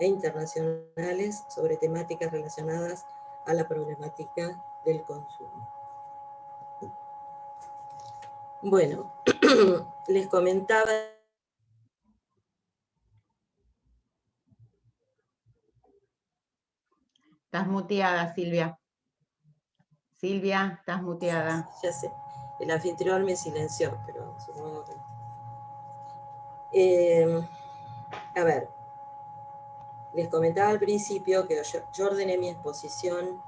e internacionales sobre temáticas relacionadas a la problemática del consumo. Bueno, les comentaba... Estás muteada, Silvia. Silvia, estás muteada. Ya sé, el anfitrión me silenció, pero supongo que... Eh, a ver, les comentaba al principio que yo, ordené mi exposición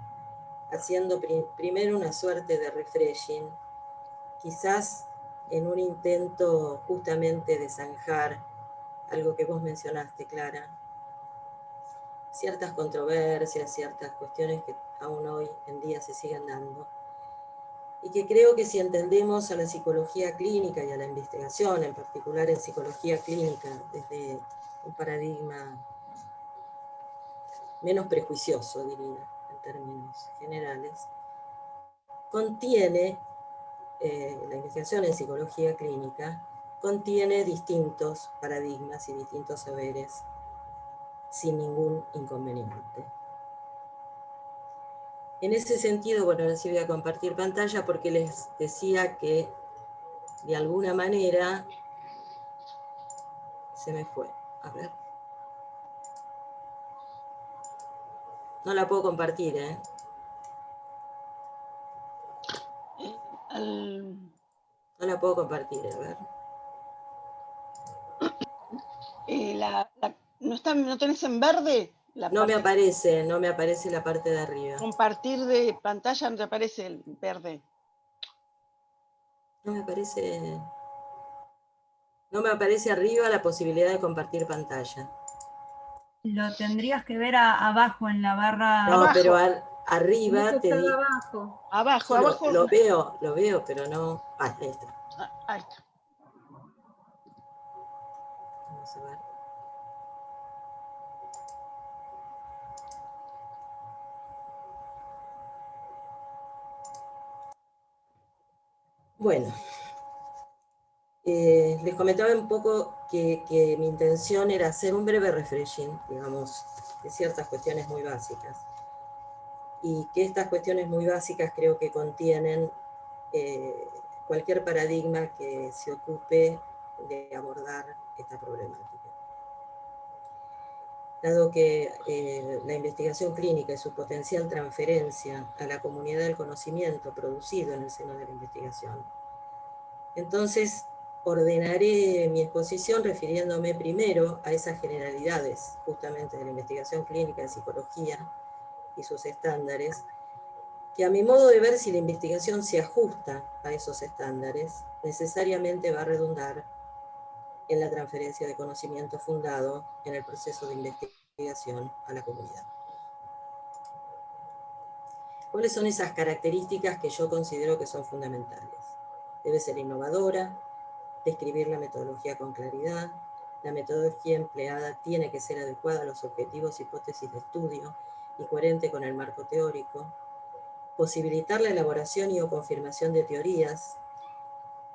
haciendo primero una suerte de refreshing, quizás en un intento justamente de zanjar algo que vos mencionaste, Clara, ciertas controversias, ciertas cuestiones que aún hoy en día se siguen dando, y que creo que si entendemos a la psicología clínica y a la investigación, en particular en psicología clínica, desde un paradigma menos prejuicioso, diría, términos generales, contiene, eh, la investigación en psicología clínica, contiene distintos paradigmas y distintos saberes sin ningún inconveniente. En ese sentido, bueno, ahora sí voy a compartir pantalla porque les decía que de alguna manera se me fue. A ver. No la puedo compartir, ¿eh? No la puedo compartir, a ver. Eh, ¿no, está, ¿No tenés en verde? no me aparece, no me aparece la parte de arriba. Compartir de pantalla no te aparece el verde. No me aparece... No me aparece arriba la posibilidad de compartir pantalla. Lo tendrías que ver abajo en la barra. No, pero arriba te digo. Abajo. Abajo, abajo. Lo, veo, lo veo, pero no. Ah, ahí está. Ah, ahí está. Vamos a ver. Bueno, eh, les comentaba un poco que, mi intención era hacer un breve refreshing, digamos, de ciertas cuestiones muy básicas. Y que estas cuestiones muy básicas creo que contienen eh, cualquier paradigma que se ocupe de abordar esta problemática. Dado que eh, la investigación clínica y su potencial transferencia a la comunidad del conocimiento producido en el seno de la investigación, entonces ordenaré mi exposición refiriéndome primero a esas generalidades, justamente de la investigación clínica en psicología y sus estándares, que a mi modo de ver si la investigación se ajusta a esos estándares, necesariamente va a redundar en la transferencia de conocimiento fundado en el proceso de investigación a la comunidad. ¿Cuáles son esas características que yo considero que son fundamentales? Debe ser innovadora, describir la metodología con claridad, la metodología empleada tiene que ser adecuada a los objetivos, hipótesis de estudio y coherente con el marco teórico, posibilitar la elaboración y o confirmación de teorías.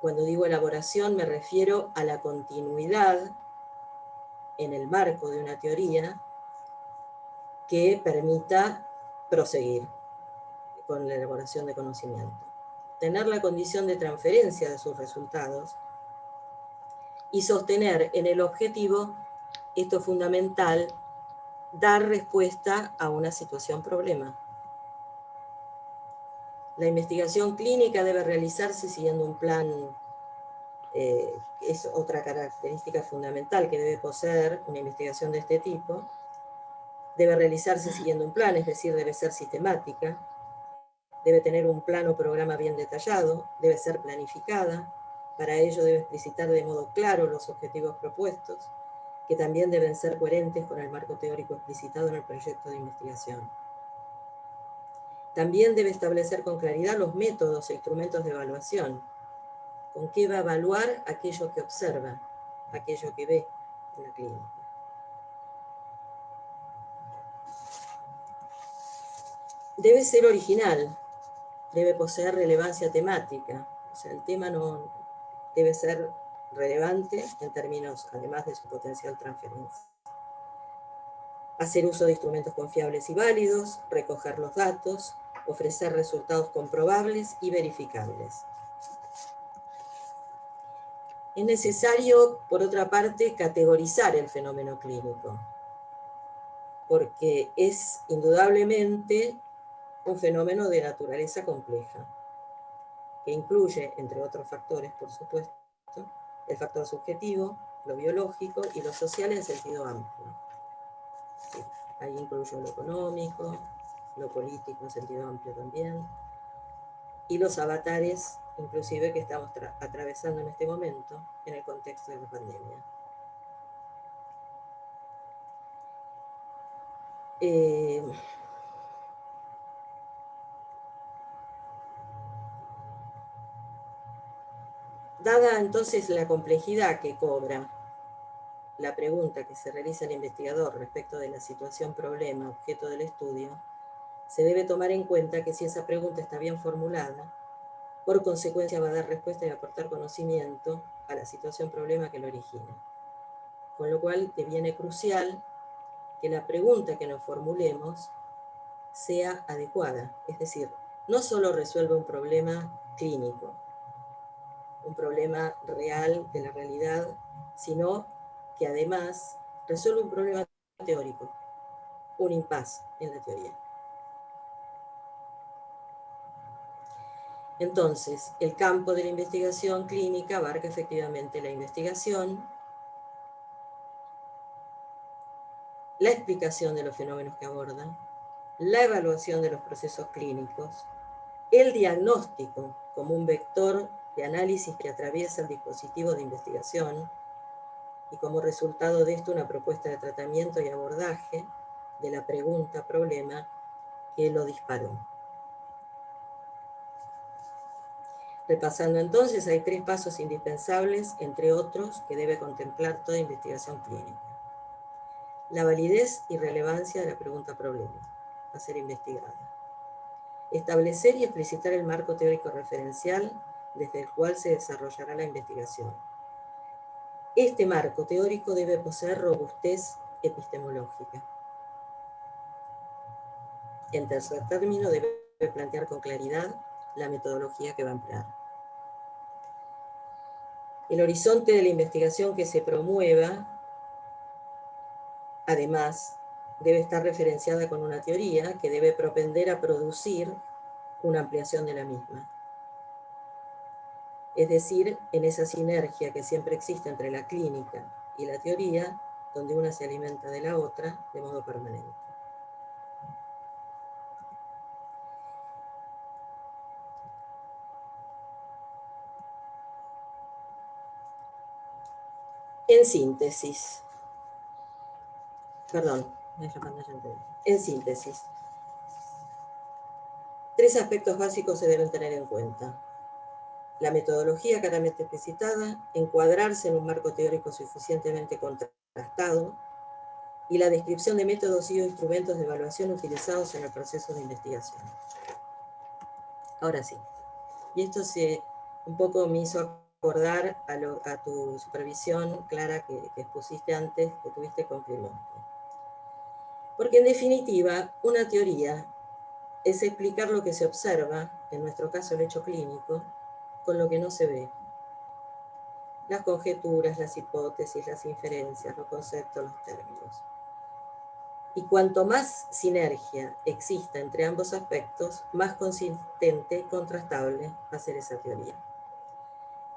Cuando digo elaboración me refiero a la continuidad en el marco de una teoría que permita proseguir con la elaboración de conocimiento. Tener la condición de transferencia de sus resultados y sostener en el objetivo, esto es fundamental, dar respuesta a una situación problema. La investigación clínica debe realizarse siguiendo un plan, eh, es otra característica fundamental que debe poseer una investigación de este tipo, debe realizarse siguiendo un plan, es decir, debe ser sistemática, debe tener un plan o programa bien detallado, debe ser planificada, para ello debe explicitar de modo claro los objetivos propuestos, que también deben ser coherentes con el marco teórico explicitado en el proyecto de investigación. También debe establecer con claridad los métodos e instrumentos de evaluación, con qué va a evaluar aquello que observa, aquello que ve en la clínica. Debe ser original, debe poseer relevancia temática, o sea, el tema no, debe ser relevante en términos, además de su potencial transferencia. Hacer uso de instrumentos confiables y válidos, recoger los datos, ofrecer resultados comprobables y verificables. Es necesario, por otra parte, categorizar el fenómeno clínico, porque es indudablemente un fenómeno de naturaleza compleja que incluye, entre otros factores, por supuesto, el factor subjetivo, lo biológico y lo social en sentido amplio. ahí incluyo lo económico, lo político en sentido amplio también, y los avatares, inclusive, que estamos atravesando en este momento en el contexto de la pandemia. Eh, Dada entonces la complejidad que cobra la pregunta que se realiza el investigador respecto de la situación problema objeto del estudio, se debe tomar en cuenta que si esa pregunta está bien formulada, por consecuencia va a dar respuesta y aportar conocimiento a la situación problema que lo origina. Con lo cual deviene crucial que la pregunta que nos formulemos sea adecuada. Es decir, no solo resuelve un problema clínico, un problema real de la realidad, sino que además resuelve un problema teórico, un impas en la teoría. Entonces, el campo de la investigación clínica abarca efectivamente la investigación, la explicación de los fenómenos que abordan, la evaluación de los procesos clínicos, el diagnóstico como un vector de análisis que atraviesa el dispositivo de investigación y como resultado de esto una propuesta de tratamiento y abordaje de la pregunta-problema que lo disparó. Repasando entonces, hay tres pasos indispensables, entre otros, que debe contemplar toda investigación clínica. La validez y relevancia de la pregunta-problema a ser investigada. Establecer y explicitar el marco teórico referencial desde el cual se desarrollará la investigación. Este marco teórico debe poseer robustez epistemológica. En tercer término, debe plantear con claridad la metodología que va a emplear. El horizonte de la investigación que se promueva, además, debe estar referenciada con una teoría que debe propender a producir una ampliación de la misma es decir, en esa sinergia que siempre existe entre la clínica y la teoría, donde una se alimenta de la otra de modo permanente. En síntesis, perdón, en síntesis, tres aspectos básicos se deben tener en cuenta la metodología claramente explicitada, encuadrarse en un marco teórico suficientemente contrastado, y la descripción de métodos y instrumentos de evaluación utilizados en el proceso de investigación. Ahora sí, y esto se un poco me hizo acordar a, tu supervisión, Clara, que, que, expusiste antes, que tuviste con Porque en definitiva, una teoría es explicar lo que se observa, en nuestro caso el hecho clínico, con lo que no se ve. Las conjeturas, las hipótesis, las inferencias, los conceptos, los términos. Y cuanto más sinergia exista entre ambos aspectos, más consistente, contrastable va a ser esa teoría.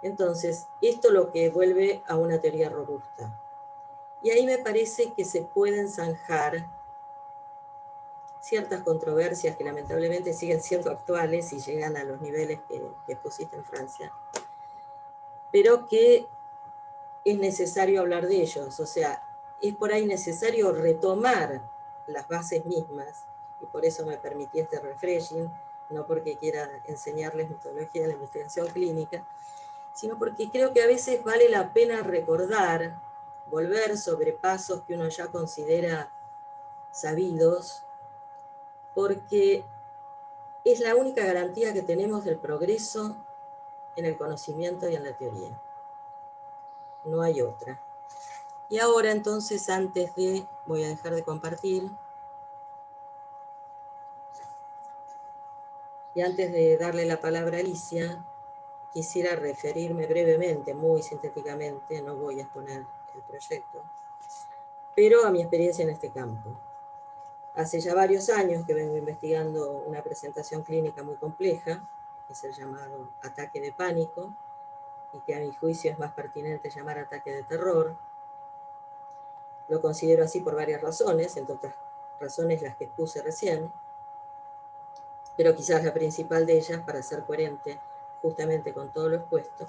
Entonces, esto lo que vuelve a una teoría robusta. Y ahí me parece que se pueden zanjar ciertas controversias que lamentablemente siguen siendo actuales y llegan a los niveles que, que en Francia, pero que es necesario hablar de ellos, o sea, es por ahí necesario retomar las bases mismas, y por eso me permití este refreshing, no porque quiera enseñarles metodología de la investigación clínica, sino porque creo que a veces vale la pena recordar, volver sobre pasos que uno ya considera sabidos, porque es la única garantía que tenemos del progreso en el conocimiento y en la teoría. No hay otra. Y ahora entonces, antes de, voy a dejar de compartir, y antes de darle la palabra a Alicia, quisiera referirme brevemente, muy sintéticamente, no voy a exponer el proyecto, pero a mi experiencia en este campo. Hace ya varios años que vengo investigando una presentación clínica muy compleja, que es el llamado ataque de pánico, y que a mi juicio es más pertinente llamar ataque de terror. Lo considero así por varias razones, entre otras razones las que puse recién, pero quizás la principal de ellas, para ser coherente justamente con todo lo expuesto,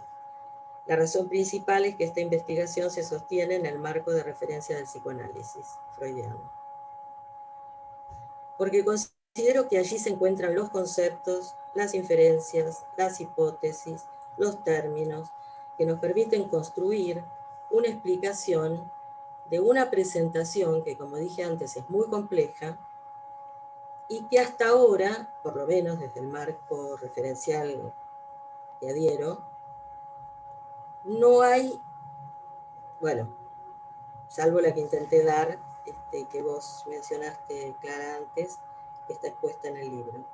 la razón principal es que esta investigación se sostiene en el marco de referencia del psicoanálisis freudiano porque considero que allí se encuentran los conceptos, las inferencias, las hipótesis, los términos, que nos permiten construir una explicación de una presentación que, como dije antes, es muy compleja, y que hasta ahora, por lo menos desde el marco referencial que adhiero, no hay, bueno, salvo la que intenté dar este, que vos mencionaste, Clara, antes, está expuesta en el libro.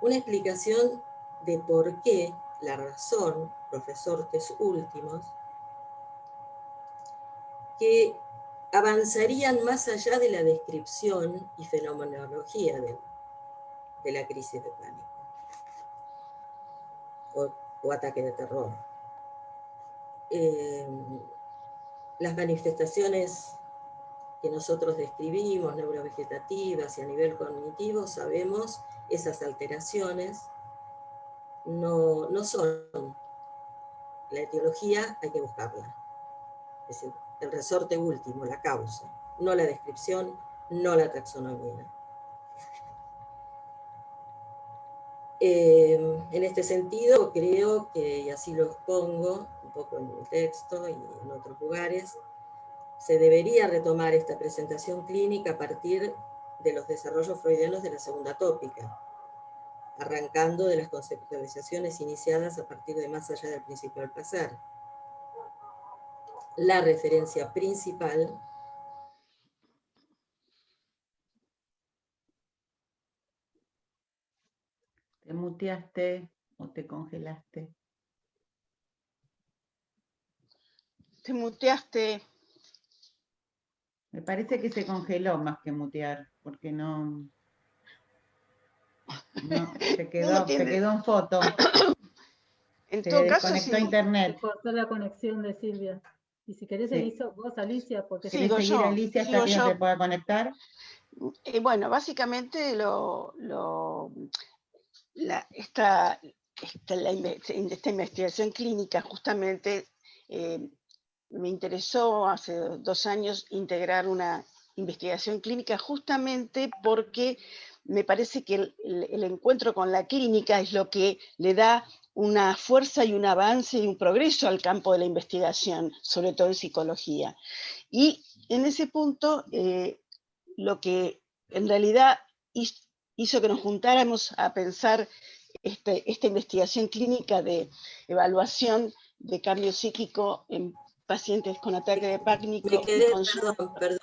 Una explicación de por qué la razón, los resortes últimos, que avanzarían más allá de la descripción y fenomenología de, la crisis de pánico o, ataque de terror. Eh, las manifestaciones que nosotros describimos, neurovegetativas y a nivel cognitivo, sabemos esas alteraciones no, no son. La etiología hay que buscarla. Es el, el resorte último, la causa, no la descripción, no la taxonomía. Eh, en este sentido, creo que, y así lo expongo un poco en el texto y en otros lugares, se debería retomar esta presentación clínica a partir de los desarrollos freudianos de la segunda tópica, arrancando de las conceptualizaciones iniciadas a partir de más allá del principio del placer. La referencia principal ¿Te muteaste o te congelaste? Te muteaste. Me parece que se congeló más que mutear, porque no... no se, quedó, se quedó en foto. En todo caso, desconectó internet. Cortó la conexión de Silvia. Y si querés Sí. seguir vos, Alicia, porque ¿Querés Sigo seguir, yo, Alicia, hasta que yo. se pueda conectar? Eh, bueno, básicamente lo, lo- la- esta, esta, la esta investigación clínica justamente eh, me interesó hace dos años integrar una investigación clínica justamente porque me parece que el, encuentro con la clínica es lo que le da una fuerza y un avance y un progreso al campo de la investigación, sobre todo en psicología. Y en ese punto, eh, lo que en realidad hiz- hizo que nos juntáramos a pensar este- esta investigación clínica de evaluación de cambio psíquico en pacientes con ataque de pánico. Me quedé, con- perdón, perdón,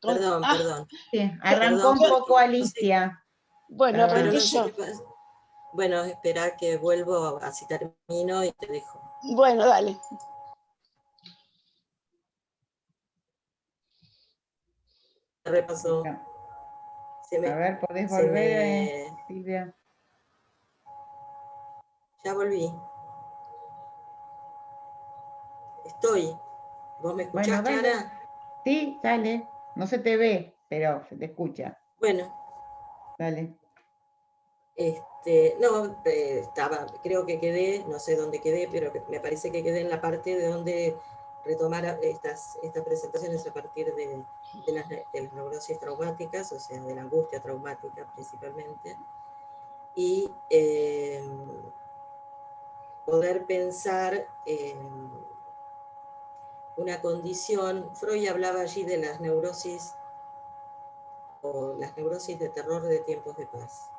perdón, ah, perdón. Sí, arrancó un poco Alicia. Bueno, arranqué no sé. Bueno, espera que vuelvo, así termino y te dejo. Bueno, dale. Repaso. Se me- A ver, ¿podés volver, me- eh, Silvia? Ya volví. Estoy. ¿Vos me escuchás, Bueno. Clara? Sí, dale. No se te ve, pero se te escucha. Bueno, Dale. este, no, eh, estaba, creo que quedé, no sé dónde quedé, pero me parece que quedé en la parte de donde retomar estas, estas presentaciones a partir de, de las, ne- de las neurosis traumáticas, o sea, de la angustia traumática principalmente, y eh, poder pensar en una condición, Freud hablaba allí de las neurosis o las neurosis de terror de tiempos de paz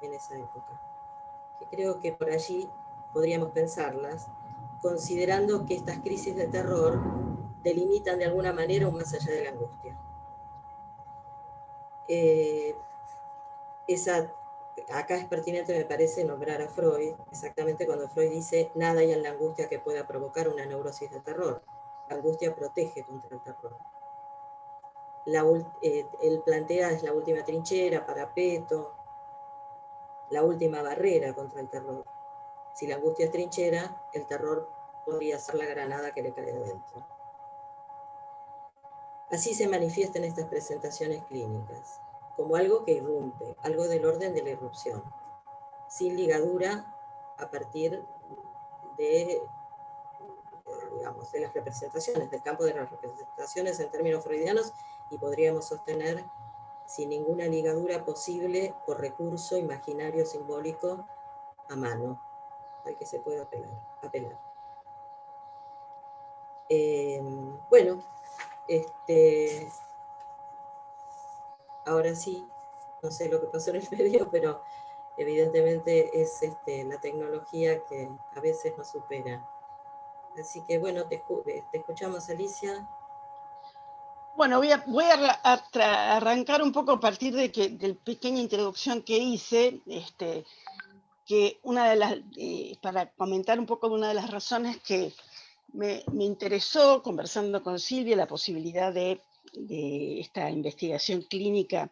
en esa época, que creo que por allí podríamos pensarlas, considerando que estas crisis de terror delimitan de alguna manera un más allá de la angustia. Eh, esa, acá es pertinente, me parece, nombrar a Freud, exactamente cuando Freud dice, nada hay en la angustia que pueda provocar una neurosis de terror. La angustia protege contra el terror. La eh, él plantea es la última trinchera, parapeto, la última barrera contra el terror. Si la angustia es trinchera, el terror podría ser la granada que le cae adentro. Así se manifiesta en estas presentaciones clínicas, como algo que irrumpe, algo del orden de la irrupción, sin ligadura a partir de, digamos, de las representaciones, del campo de las representaciones en términos freudianos, y podríamos sostener sin ninguna ligadura posible o recurso imaginario simbólico a mano, al que se puede apelar. apelar. Eh, bueno, este, ahora sí, no sé lo que pasó en el medio, pero evidentemente es este, la tecnología que a veces nos supera. Así que bueno, te, escu- te escuchamos Alicia. Bueno, voy a, arrancar un poco a partir de que, la pequeña introducción que hice, este, que una de las, eh, para comentar un poco una de las razones que me, interesó, conversando con Silvia, la posibilidad de, esta investigación clínica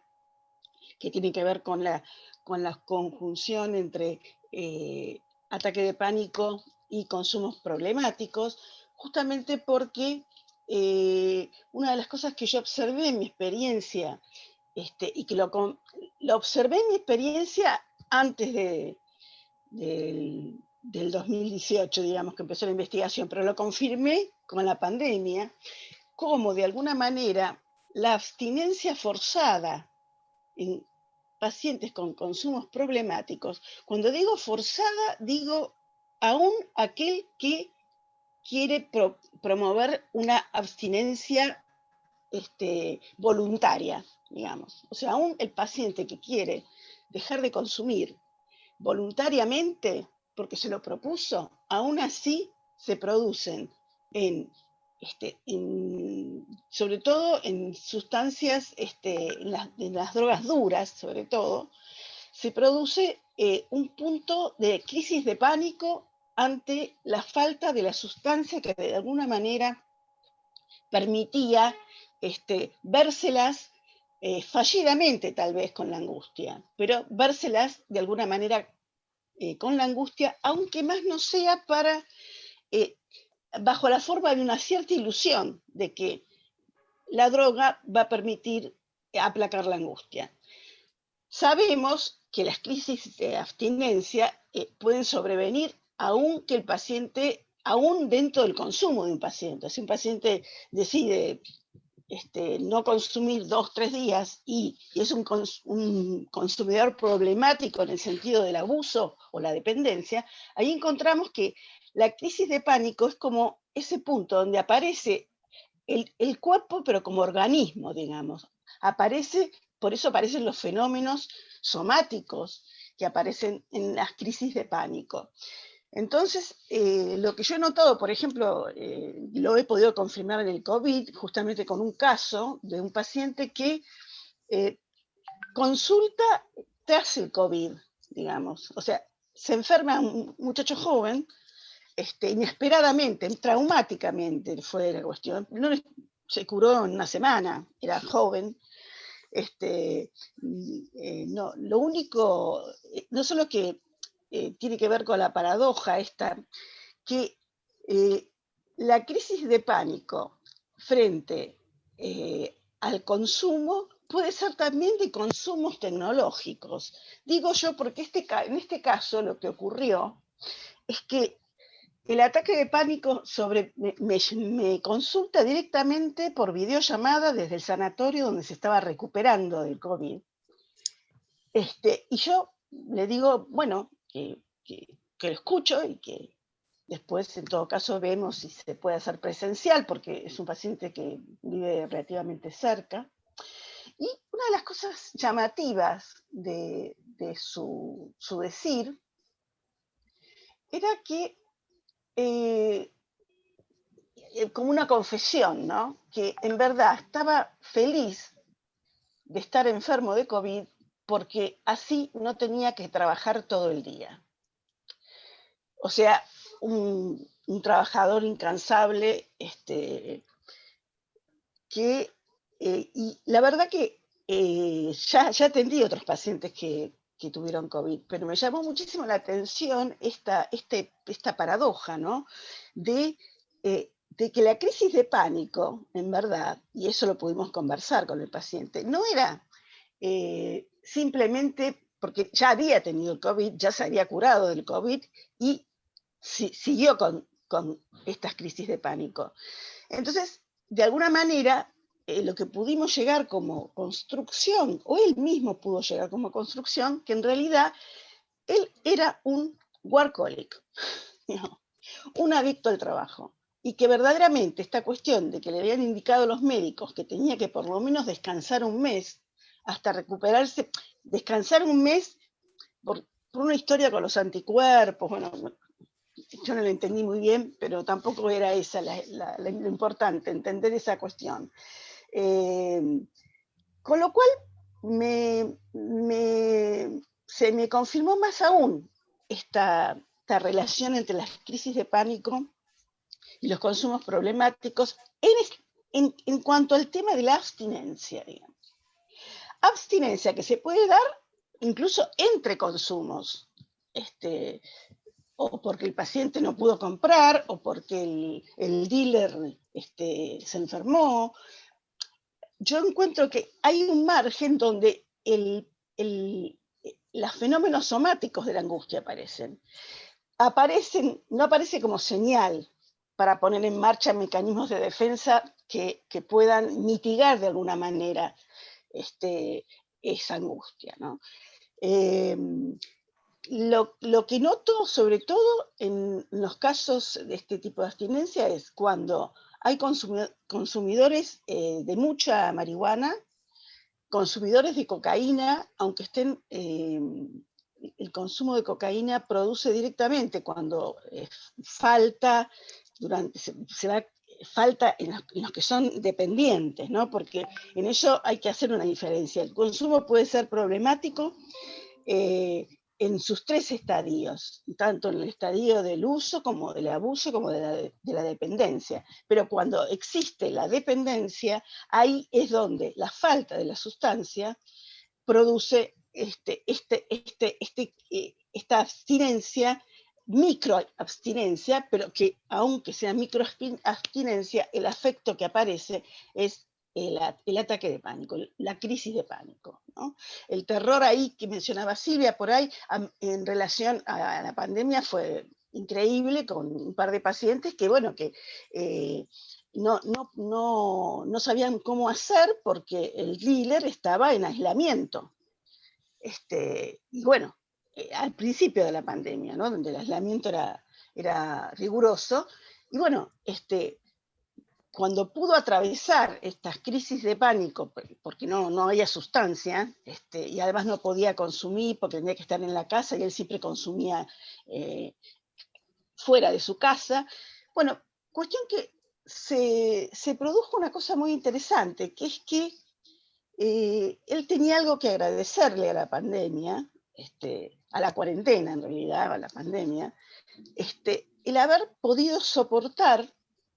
que tiene que ver con la, con la conjunción entre eh, ataque de pánico y consumos problemáticos, justamente porque eh, una de las cosas que yo observé en mi experiencia, este, y que lo, lo, observé en mi experiencia antes de, del 2018, digamos, que empezó la investigación, pero lo confirmé con la pandemia, como de alguna manera la abstinencia forzada en pacientes con consumos problemáticos, cuando digo forzada, digo aún aquel que quiere promover una abstinencia este, voluntaria, digamos. O sea, aún el paciente que quiere dejar de consumir voluntariamente, porque se lo propuso, aún así se producen en, este, sobre todo en sustancias, este, en, las, drogas duras, sobre todo, se produce eh, un punto de crisis de pánico ante la falta de la sustancia que de alguna manera permitía este, vérselas eh, fallidamente tal vez con la angustia, pero vérselas de alguna manera eh, con la angustia, aunque más no sea para, bajo la forma de una cierta ilusión de que la droga va a permitir aplacar la angustia. Sabemos que las crisis de abstinencia pueden sobrevenir aún que el paciente, aún dentro del consumo de un paciente, si un paciente decide este, no consumir dos, tres días y, es un, consumidor problemático en el sentido del abuso o la dependencia, ahí encontramos que la crisis de pánico es como ese punto donde aparece el, el cuerpo, pero como organismo, digamos. Aparece, por eso aparecen los fenómenos somáticos que aparecen en las crisis de pánico. Entonces, eh, lo que yo he notado, por ejemplo, eh, lo he podido confirmar en el COVID, justamente con un caso de un paciente que eh, consulta tras el COVID, digamos. O sea, se enferma un muchacho joven, este, inesperadamente, traumáticamente fue la cuestión. No se curó en una semana, era joven. Este, no, lo único, no solo que eh, tiene que ver con la paradoja esta, que eh, la crisis de pánico frente eh, al consumo puede ser también de consumos tecnológicos. Digo yo porque este, en este caso lo que ocurrió es que el ataque de pánico sobre, me, consulta directamente por videollamada desde el sanatorio donde se estaba recuperando del COVID. Este, y yo le digo, bueno, que, lo escucho y que después en todo caso vemos si se puede hacer presencial, porque es un paciente que vive relativamente cerca. Y una de las cosas llamativas de, su, decir era que, eh, eh, como una confesión, ¿no? que en verdad estaba feliz de estar enfermo de COVID porque así no tenía que trabajar todo el día. O sea, un, trabajador incansable, este, que, eh, y la verdad que eh, ya, ya atendí otros pacientes que, tuvieron COVID, pero me llamó muchísimo la atención esta, este, esta paradoja, ¿no? De, eh, de que la crisis de pánico, en verdad, y eso lo pudimos conversar con el paciente, no era simplemente porque ya había tenido COVID, ya se había curado del COVID y siguió con, estas crisis de pánico. Entonces, de alguna manera, eh, lo que pudimos llegar como construcción, o él mismo pudo llegar como construcción, que en realidad él era un workaholic, un adicto al trabajo. Y que verdaderamente esta cuestión de que le habían indicado los médicos que tenía que por lo menos descansar un mes hasta recuperarse, descansar un mes por, una historia con los anticuerpos, bueno, yo no lo entendí muy bien, pero tampoco era esa la, lo importante, entender esa cuestión. Eh, con lo cual se me confirmó más aún esta, relación entre las crisis de pánico y los consumos problemáticos en, en cuanto al tema de la abstinencia, digamos. Abstinencia que se puede dar incluso entre consumos. Este, o porque el paciente no pudo comprar, o porque el, dealer este, se enfermó. Yo encuentro que hay un margen donde los fenómenos somáticos de la angustia aparecen. aparecen. No aparece como señal para poner en marcha mecanismos de defensa que, puedan mitigar de alguna manera este, esa angustia. ¿no? Em, lo, que noto, sobre todo en los casos de este tipo de abstinencia, es cuando hay consumidores eh, de mucha marihuana, consumidores de cocaína, aunque estén, em, el consumo de cocaína produce directamente cuando eh, falta, durante, se, falta en los, que son dependientes, ¿no? porque en eso hay que hacer una diferencia. El consumo puede ser problemático eh, en sus tres estadios, tanto en el estadio del uso como del abuso como de la, dependencia. Pero cuando existe la dependencia, ahí es donde la falta de la sustancia produce este, este, este, este eh, esta abstinencia, microabstinencia, pero que aunque sea microabstinencia, el afecto que aparece es el, ataque de pánico, la crisis de pánico. El terror ahí que mencionaba Silvia por ahí, en relación a la pandemia fue increíble con un par de pacientes que, bueno, que eh, no, no, sabían cómo hacer porque el dealer estaba en aislamiento. Este, y bueno, eh, al principio de la pandemia, donde el aislamiento era, era riguroso, y bueno, este, cuando pudo atravesar estas crisis de pánico, porque no, no había sustancia, este, y además no podía consumir porque tenía que estar en la casa y él siempre consumía eh, fuera de su casa, bueno, cuestión que se, produjo una cosa muy interesante, que es que eh, él tenía algo que agradecerle a la pandemia, este, a la cuarentena en realidad, a la pandemia, este, el haber podido soportar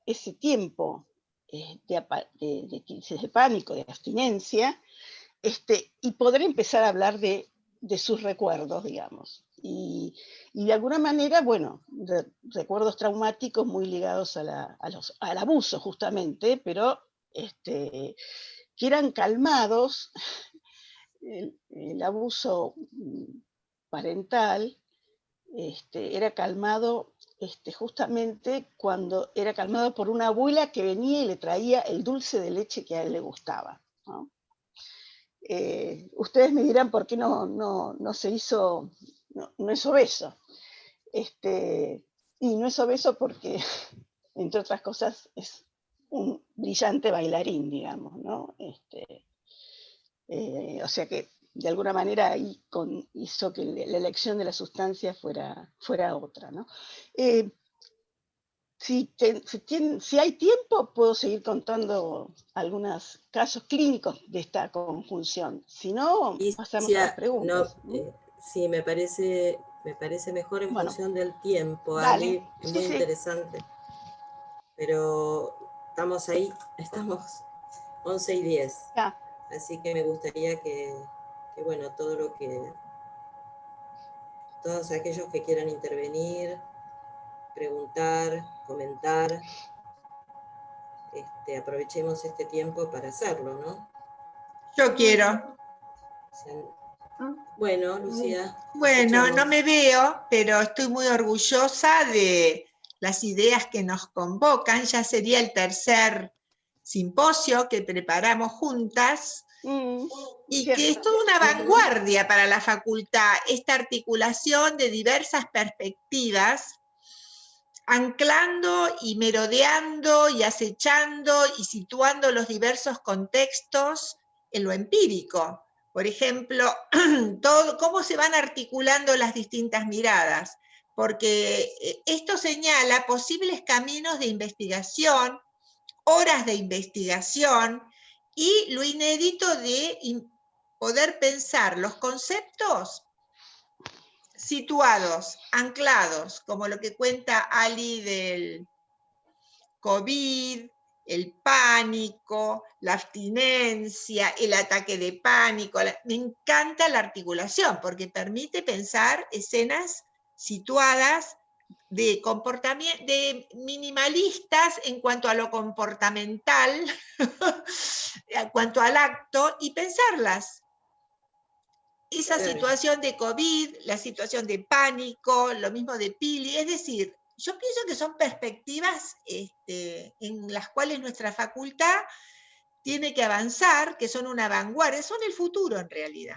ese tiempo eh, de, crisis de pánico, de abstinencia, este, y poder empezar a hablar de, sus recuerdos, digamos. Y, de alguna manera, bueno, recuerdos traumáticos muy ligados a al abuso justamente, pero este, que eran calmados, el, abuso mm, parental este, era calmado este, justamente cuando era calmado por una abuela que venía y le traía el dulce de leche que a él le gustaba. Eh, ustedes me dirán por qué no, no, se hizo, no, es obeso. Este, y no es obeso porque, entre otras cosas, es un brillante bailarín, digamos, ¿no? Este, eh, o sea que de alguna manera ahí con, hizo que la elección de la sustancia fuera, fuera otra. ¿no? Eh, si, si, hay tiempo, puedo seguir contando algunos casos clínicos de esta conjunción. Si no, pasamos a las preguntas. Eh, sí, me parece, me parece mejor en función del tiempo, Ali, muy interesante. Pero estamos ahí, estamos 11 y 10. Así que me gustaría que, bueno, todo lo que, todos aquellos que quieran intervenir, preguntar, comentar, este, aprovechemos este tiempo para hacerlo, ¿no? Yo quiero. Bueno, Lucía. Bueno, no me veo, pero estoy muy orgullosa de las ideas que nos convocan. Ya sería el tercer simposio que preparamos juntas. Mm, y que es toda una vanguardia para la facultad, esta articulación de diversas perspectivas, anclando y merodeando y acechando y situando los diversos contextos en lo empírico. Por ejemplo, todo, cómo se van articulando las distintas miradas, porque eh, esto señala posibles caminos de investigación, horas de investigación, y lo inédito de poder pensar los conceptos situados, anclados, como lo que cuenta Ali del COVID, el pánico, la abstinencia, el ataque de pánico. Me encanta la articulación porque permite pensar escenas situadas de de minimalistas en cuanto a lo comportamental, en cuanto al acto, y pensarlas. Esa situación de COVID, la situación de pánico, lo mismo de Pili, es decir, yo pienso que son perspectivas este, en las cuales nuestra facultad tiene que avanzar, que son una vanguardia, son el futuro en realidad.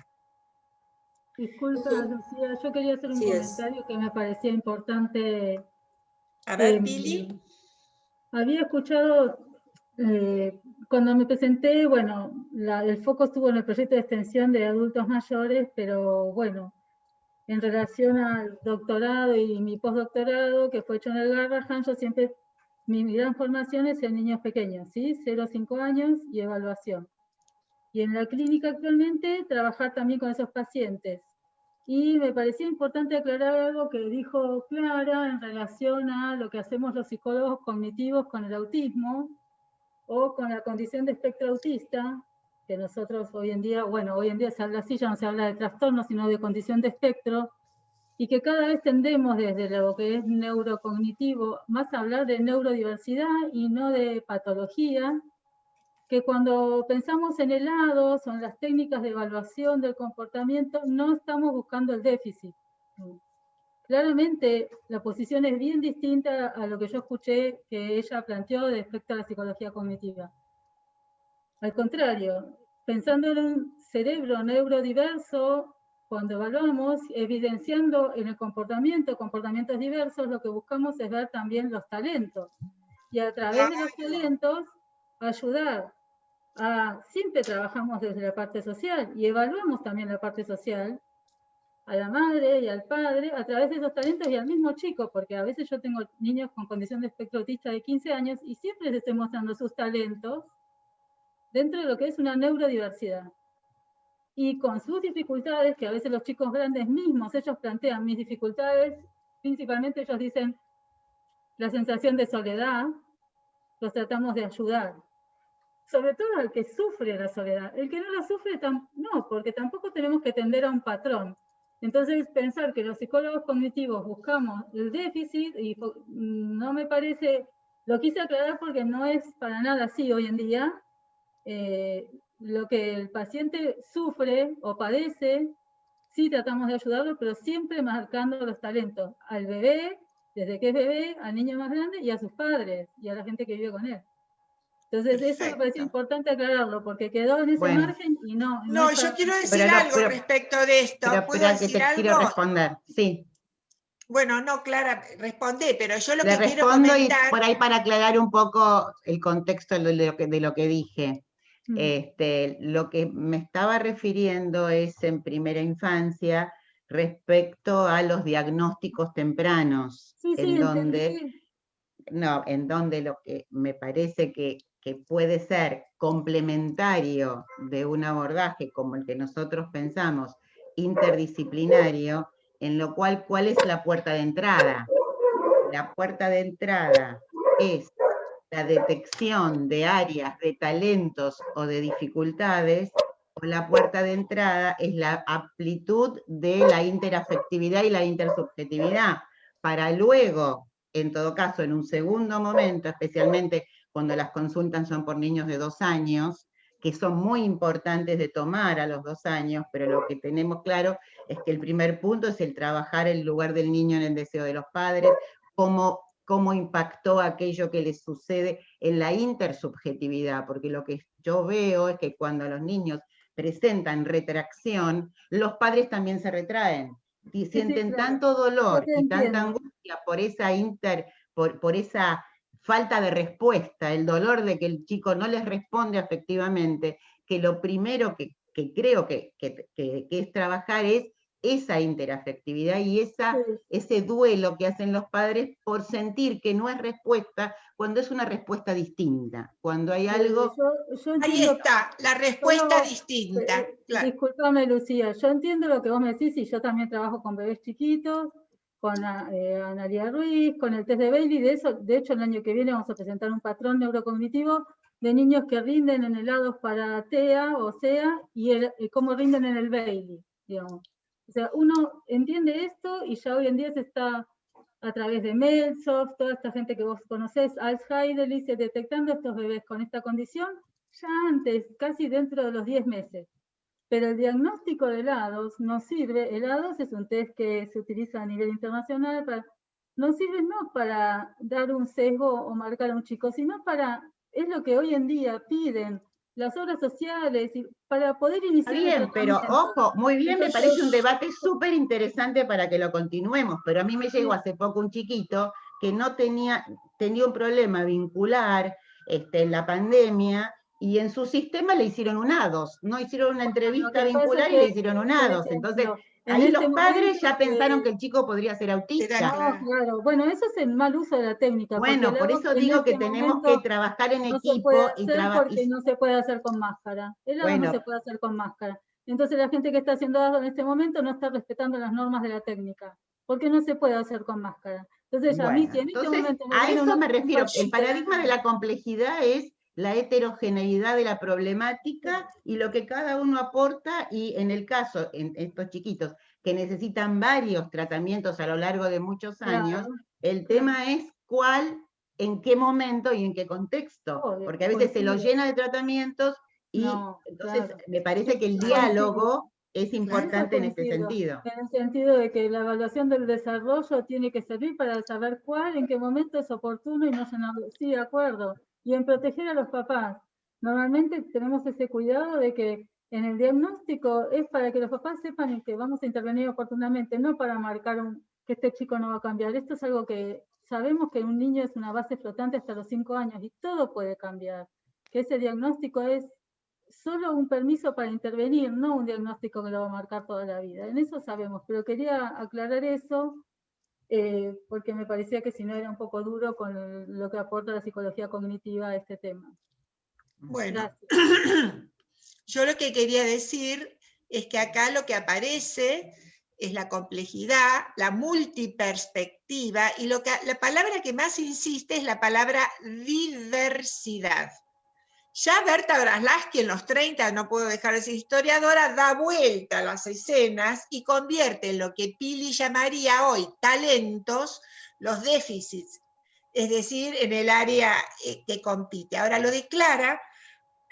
Disculpa, Lucía, yo quería hacer un comentario que me parecía importante. A ver, Billy. Em, había escuchado, eh, cuando me presenté, bueno, el foco estuvo en el proyecto de extensión de adultos mayores, pero bueno, en relación al doctorado y mi postdoctorado, que fue hecho en el Garrahan, yo siempre, mi gran formación es en niños pequeños, ¿sí? 0 a 5 años y evaluación. Y en la clínica actualmente trabajar también con esos pacientes. Y me parecía importante aclarar algo que dijo Clara en relación a lo que hacemos los psicólogos cognitivos con el autismo o con la condición de espectro autista, que nosotros hoy en día, bueno, hoy en día se habla así, ya no se habla de trastorno, sino de condición de espectro, y que cada vez tendemos desde lo que es neurocognitivo más a hablar de neurodiversidad y no de patología, que cuando pensamos en helados o en las técnicas de evaluación del comportamiento, no estamos buscando el déficit. Claramente la posición es bien distinta a lo que yo escuché que ella planteó respecto a la psicología cognitiva. Al contrario, pensando en un cerebro neurodiverso, cuando evaluamos, evidenciando en el comportamiento comportamientos diversos, lo que buscamos es ver también los talentos. Y a través de los talentos, ayudar a, siempre trabajamos desde la parte social y evaluamos también la parte social a la madre y al padre a través de esos talentos y al mismo chico, porque a veces yo tengo niños con condición de espectro autista de 15 años y siempre les estoy mostrando sus talentos dentro de lo que es una neurodiversidad. Y con sus dificultades, que a veces los chicos grandes mismos, ellos plantean mis dificultades, principalmente ellos dicen la sensación de soledad, los tratamos de ayudar. Sobre todo al que sufre la soledad. El que no la sufre, no, porque tampoco tenemos que tender a un patrón. Entonces, pensar que los psicólogos cognitivos buscamos el déficit, y no me parece, lo quise aclarar porque no es para nada así hoy en día, eh, lo que el paciente sufre o padece, sí tratamos de ayudarlo, pero siempre marcando los talentos al bebé, desde que es bebé, al niño más grande y a sus padres y a la gente que vive con él. Entonces, eso me parece importante aclararlo, porque quedó en ese margen y no. No, yo quiero decir algo respecto de esto. Pero, decir que te quiero responder, sí. Bueno, no, Clara, responde, pero yo lo que quiero comentar... Y por ahí para aclarar un poco el contexto de lo que, de lo que dije. Mm. Este, lo que me estaba refiriendo es en primera infancia respecto a los diagnósticos tempranos, en donde, no, en donde lo que me parece que, que puede ser complementario de un abordaje como el que nosotros pensamos, interdisciplinario, en lo cual, ¿cuál es la puerta de entrada? La puerta de entrada es la detección de áreas de talentos o de dificultades, o la puerta de entrada es la amplitud de la interafectividad y la intersubjetividad, para luego, en todo caso, en un segundo momento, especialmente cuando las consultas son por niños de dos años, que son muy importantes de tomar a los dos años, pero lo que tenemos claro es que el primer punto es el trabajar el lugar del niño en el deseo de los padres, cómo cómo impactó aquello que les sucede en la intersubjetividad, porque lo que yo veo es que cuando los niños presentan retracción, los padres también se retraen, y sienten tanto dolor y tanta angustia por esa, inter, por, esa falta de respuesta, el dolor de que el chico no les responde afectivamente, que lo primero que, creo que, que, es trabajar es esa interafectividad y esa, ese duelo que hacen los padres por sentir que no es respuesta cuando es una respuesta distinta, cuando hay algo... Ahí está, la respuesta distinta. Eh, claro. Disculpame, Lucía, yo entiendo lo que vos me decís y yo también trabajo con bebés chiquitos, con eh, Analia Ruiz, con el test de Bailey, de, eso, de hecho el año que viene vamos a presentar un patrón neurocognitivo de niños que rinden en helados para TEA o SEA y, y cómo rinden en el Bailey, digamos. O sea, uno entiende esto y ya hoy en día se está a través de Melsoft, toda esta gente que vos conocés, Alzheimer, dice, detectando estos bebés con esta condición ya antes, casi dentro de los 10 meses. Pero el diagnóstico de helados no sirve, helados es un test que se utiliza a nivel internacional, para, no sirve no para dar un sesgo o marcar a un chico, sino para, es lo que hoy en día piden las obras sociales, y para poder iniciar... bien, pero ojo, muy bien, me parece un debate súper interesante para que lo continuemos, pero a mí me llegó hace poco un chiquito que no tenía, tenía un problema vincular este, en la pandemia, y en su sistema le hicieron un ADOS, no hicieron una entrevista vincular y le hicieron un ADOS, entonces... Ahí los padres ya pensaron que el chico podría ser autista. claro. Bueno, eso es el mal uso de la técnica. Bueno, por eso digo que este tenemos que trabajar en equipo y trabajar. Porque no se puede hacer con máscara. El no se puede hacer con máscara. Entonces la gente que está haciendo algo en este momento no está respetando las normas de la técnica. Porque no se puede hacer con máscara. Entonces, a mí, si en este momento. A eso me refiero. El paradigma de la complejidad es la heterogeneidad de la problemática y lo que cada uno aporta, y en el caso, en estos chiquitos que necesitan varios tratamientos a lo largo de muchos años, el tema es cuál, en qué momento y en qué contexto, porque a veces se lo llena de tratamientos y entonces me parece que el diálogo es importante en este sentido. En el sentido de que la evaluación del desarrollo tiene que servir para saber cuál, en qué momento es oportuno y no se nos... Sí, de acuerdo y en proteger a los papás. Normalmente tenemos ese cuidado de que en el diagnóstico es para que los papás sepan que vamos a intervenir oportunamente, no para marcar que este chico no va a cambiar. Esto es algo que sabemos que un niño es una base flotante hasta los cinco años y todo puede cambiar. Que ese diagnóstico es solo un permiso para intervenir, no un diagnóstico que lo va a marcar toda la vida. En eso sabemos, pero quería aclarar eso eh, porque me parecía que si no era un poco duro con lo que aporta la psicología cognitiva a este tema. Bueno, yo lo que quería decir es que acá lo que aparece es la complejidad, la multiperspectiva, y lo que, la palabra que más insiste es la palabra diversidad. Ya Berta Braslaski en los 30, no puedo dejar de ser historiadora, da vuelta a las escenas y convierte en lo que Pili llamaría hoy talentos, los déficits, es decir, en el área eh, que compite. Ahora lo declara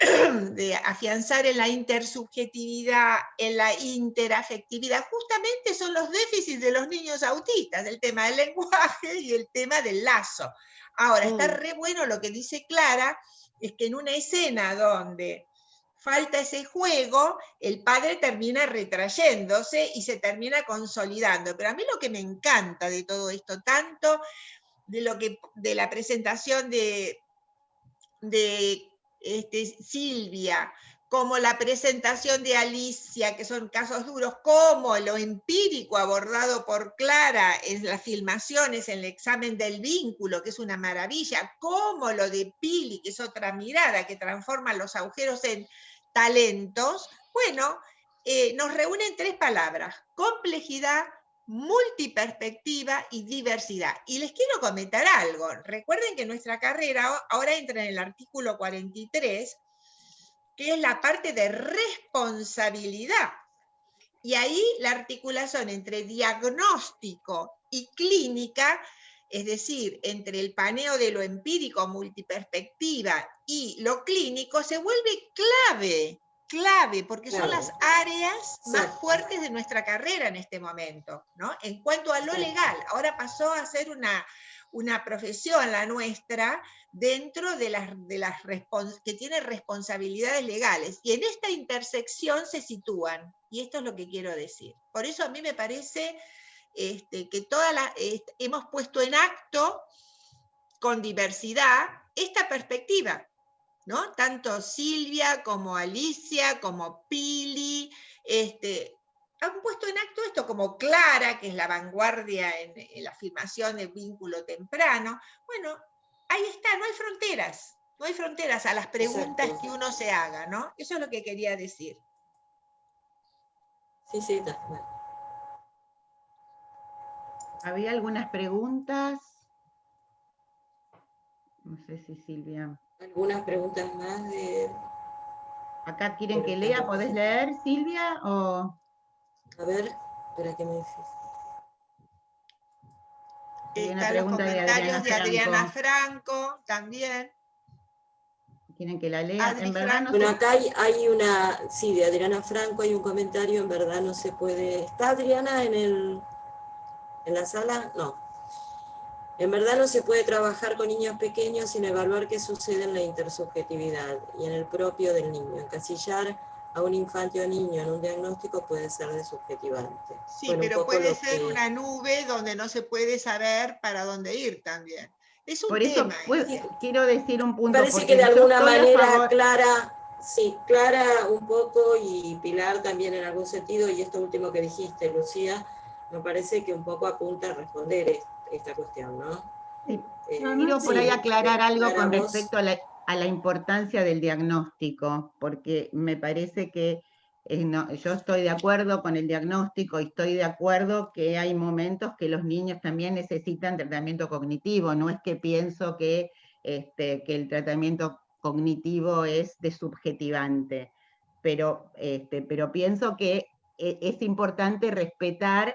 de afianzar en la intersubjetividad, en la interafectividad, justamente son los déficits de los niños autistas, el tema del lenguaje y el tema del lazo. Ahora, está mm. re bueno lo que dice Clara, es que en una escena donde falta ese juego, el padre termina retrayéndose y se termina consolidando. Pero a mí lo que me encanta de todo esto, tanto de, lo que, de la presentación de, de este, Silvia, como la presentación de Alicia, que son casos duros, como lo empírico abordado por Clara en las filmaciones, en el examen del vínculo, que es una maravilla, como lo de Pili, que es otra mirada que transforma los agujeros en talentos, bueno, eh, nos reúnen tres palabras, complejidad, multiperspectiva y diversidad. Y les quiero comentar algo. Recuerden que nuestra carrera ahora entra en el artículo 43, que es la parte de responsabilidad. Y ahí la articulación entre diagnóstico y clínica, es decir, entre el paneo de lo empírico, multiperspectiva y lo clínico, se vuelve clave, clave, porque son las áreas más fuertes de nuestra carrera en este momento, ¿no? En cuanto a lo legal, ahora pasó a ser una, una profesión, la nuestra, dentro de las, de las que tiene responsabilidades legales. Y en esta intersección se sitúan, y esto es lo que quiero decir. Por eso a mí me parece este, que toda la, hemos puesto en acto con diversidad esta perspectiva, ¿no? Tanto Silvia como Alicia, como Pili, este, han puesto en acto esto como Clara, que es la vanguardia en, en la afirmación del vínculo temprano. Bueno, ahí está, no hay fronteras, no hay fronteras a las preguntas que uno se haga, ¿no? Eso es lo que quería decir. Sí, sí, está ¿Había algunas preguntas? No sé si Silvia. ¿Algunas preguntas más de...? Acá quieren que lea, ¿podés leer, Silvia? O... A ver, espera que me dices. Están los comentarios de Adriana, Franco. también. ¿Quieren que la lea? en verdad bueno, acá hay, una, sí, de Adriana Franco hay un comentario, en verdad no se puede... ¿Está Adriana en, el, en la sala? No. En verdad no se puede trabajar con niños pequeños sin evaluar qué sucede en la intersubjetividad y en el propio del niño. Encasillar a un infante o niño en un diagnóstico puede ser desubjetivante. Sí, pero puede ser una nube donde no se puede saber para dónde ir también. Es un Por eso quiero decir un punto. Parece que de alguna manera Clara, sí, Clara un poco y Pilar también en algún sentido, y esto último que dijiste, Lucía, me parece que un poco apunta a responder esta cuestión, ¿no? Sí. Eh, quiero por ahí aclarar algo con respecto a la, a la importancia del diagnóstico, porque me parece que eh, yo estoy de acuerdo con el diagnóstico y estoy de acuerdo que hay momentos que los niños también necesitan tratamiento cognitivo, no es que pienso que, este, que el tratamiento cognitivo es desubjetivante, pero, este, pero pienso que eh, es importante respetar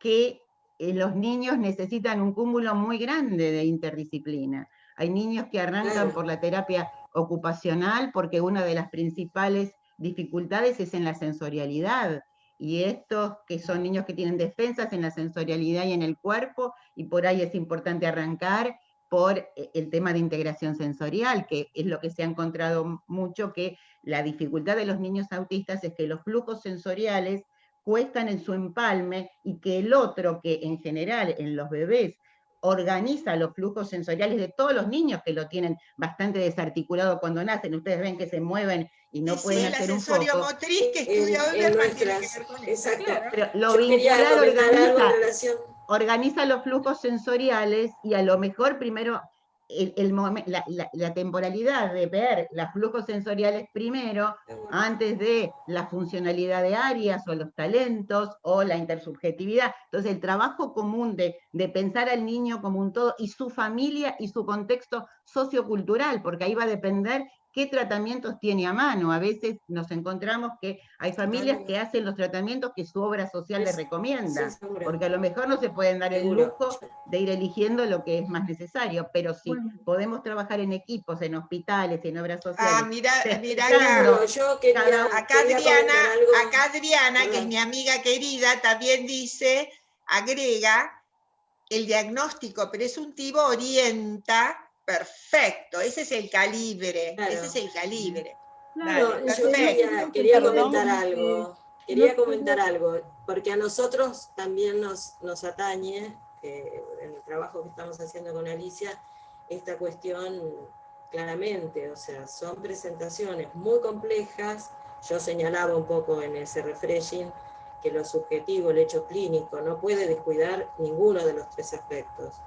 que eh, los niños necesitan un cúmulo muy grande de interdisciplina. Hay niños que arrancan por la terapia ocupacional porque una de las principales dificultades es en la sensorialidad. Y estos que son niños que tienen defensas en la sensorialidad y en el cuerpo, y por ahí es importante arrancar por eh, el tema de integración sensorial, que es lo que se ha encontrado mucho, que la dificultad de los niños autistas es que los flujos sensoriales cuestan en su empalme y que el otro, que en general en los bebés organiza los flujos sensoriales de todos los niños que lo tienen bastante desarticulado cuando nacen. Ustedes ven que se mueven y no pueden hacer un foco. motriz que estudia Exacto. Pero lo vinculado organiza, organiza los flujos sensoriales y a lo mejor primero el, la, temporalidad de ver los flujos sensoriales primero, antes de la funcionalidad de áreas o los talentos o la intersubjetividad. Entonces el trabajo común de, de pensar al niño como un todo y su familia y su contexto sociocultural, porque ahí va a depender qué tratamientos tiene a mano. A veces nos encontramos que hay familias que hacen los tratamientos que su obra social les recomienda, porque a lo mejor no se pueden dar el lujo de ir eligiendo lo que es más necesario, pero si podemos trabajar en equipos, en hospitales, en obras sociales. Ah, mira, mira acá, yo quería, acá Adriana, acá Adriana, que es mi amiga querida, también dice, agrega, el diagnóstico presuntivo orienta Perfecto, ese es el calibre, ese es el calibre. quería, comentar algo, quería comentar algo, porque a nosotros también nos, nos atañe, en el trabajo que estamos haciendo con Alicia, esta cuestión claramente, o sea, son presentaciones muy complejas, yo señalaba un poco en ese refreshing que lo subjetivo, el hecho clínico, no puede descuidar ninguno de los tres aspectos.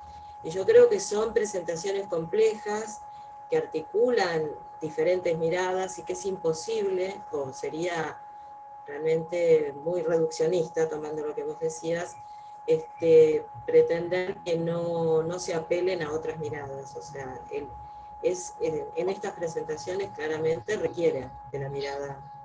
Y yo creo que son presentaciones complejas que articulan diferentes miradas y que es imposible, o sería realmente muy reduccionista, tomando lo que vos decías, este, pretender que no, no se apelen a otras miradas. O sea, es, en estas presentaciones claramente requieren de la mirada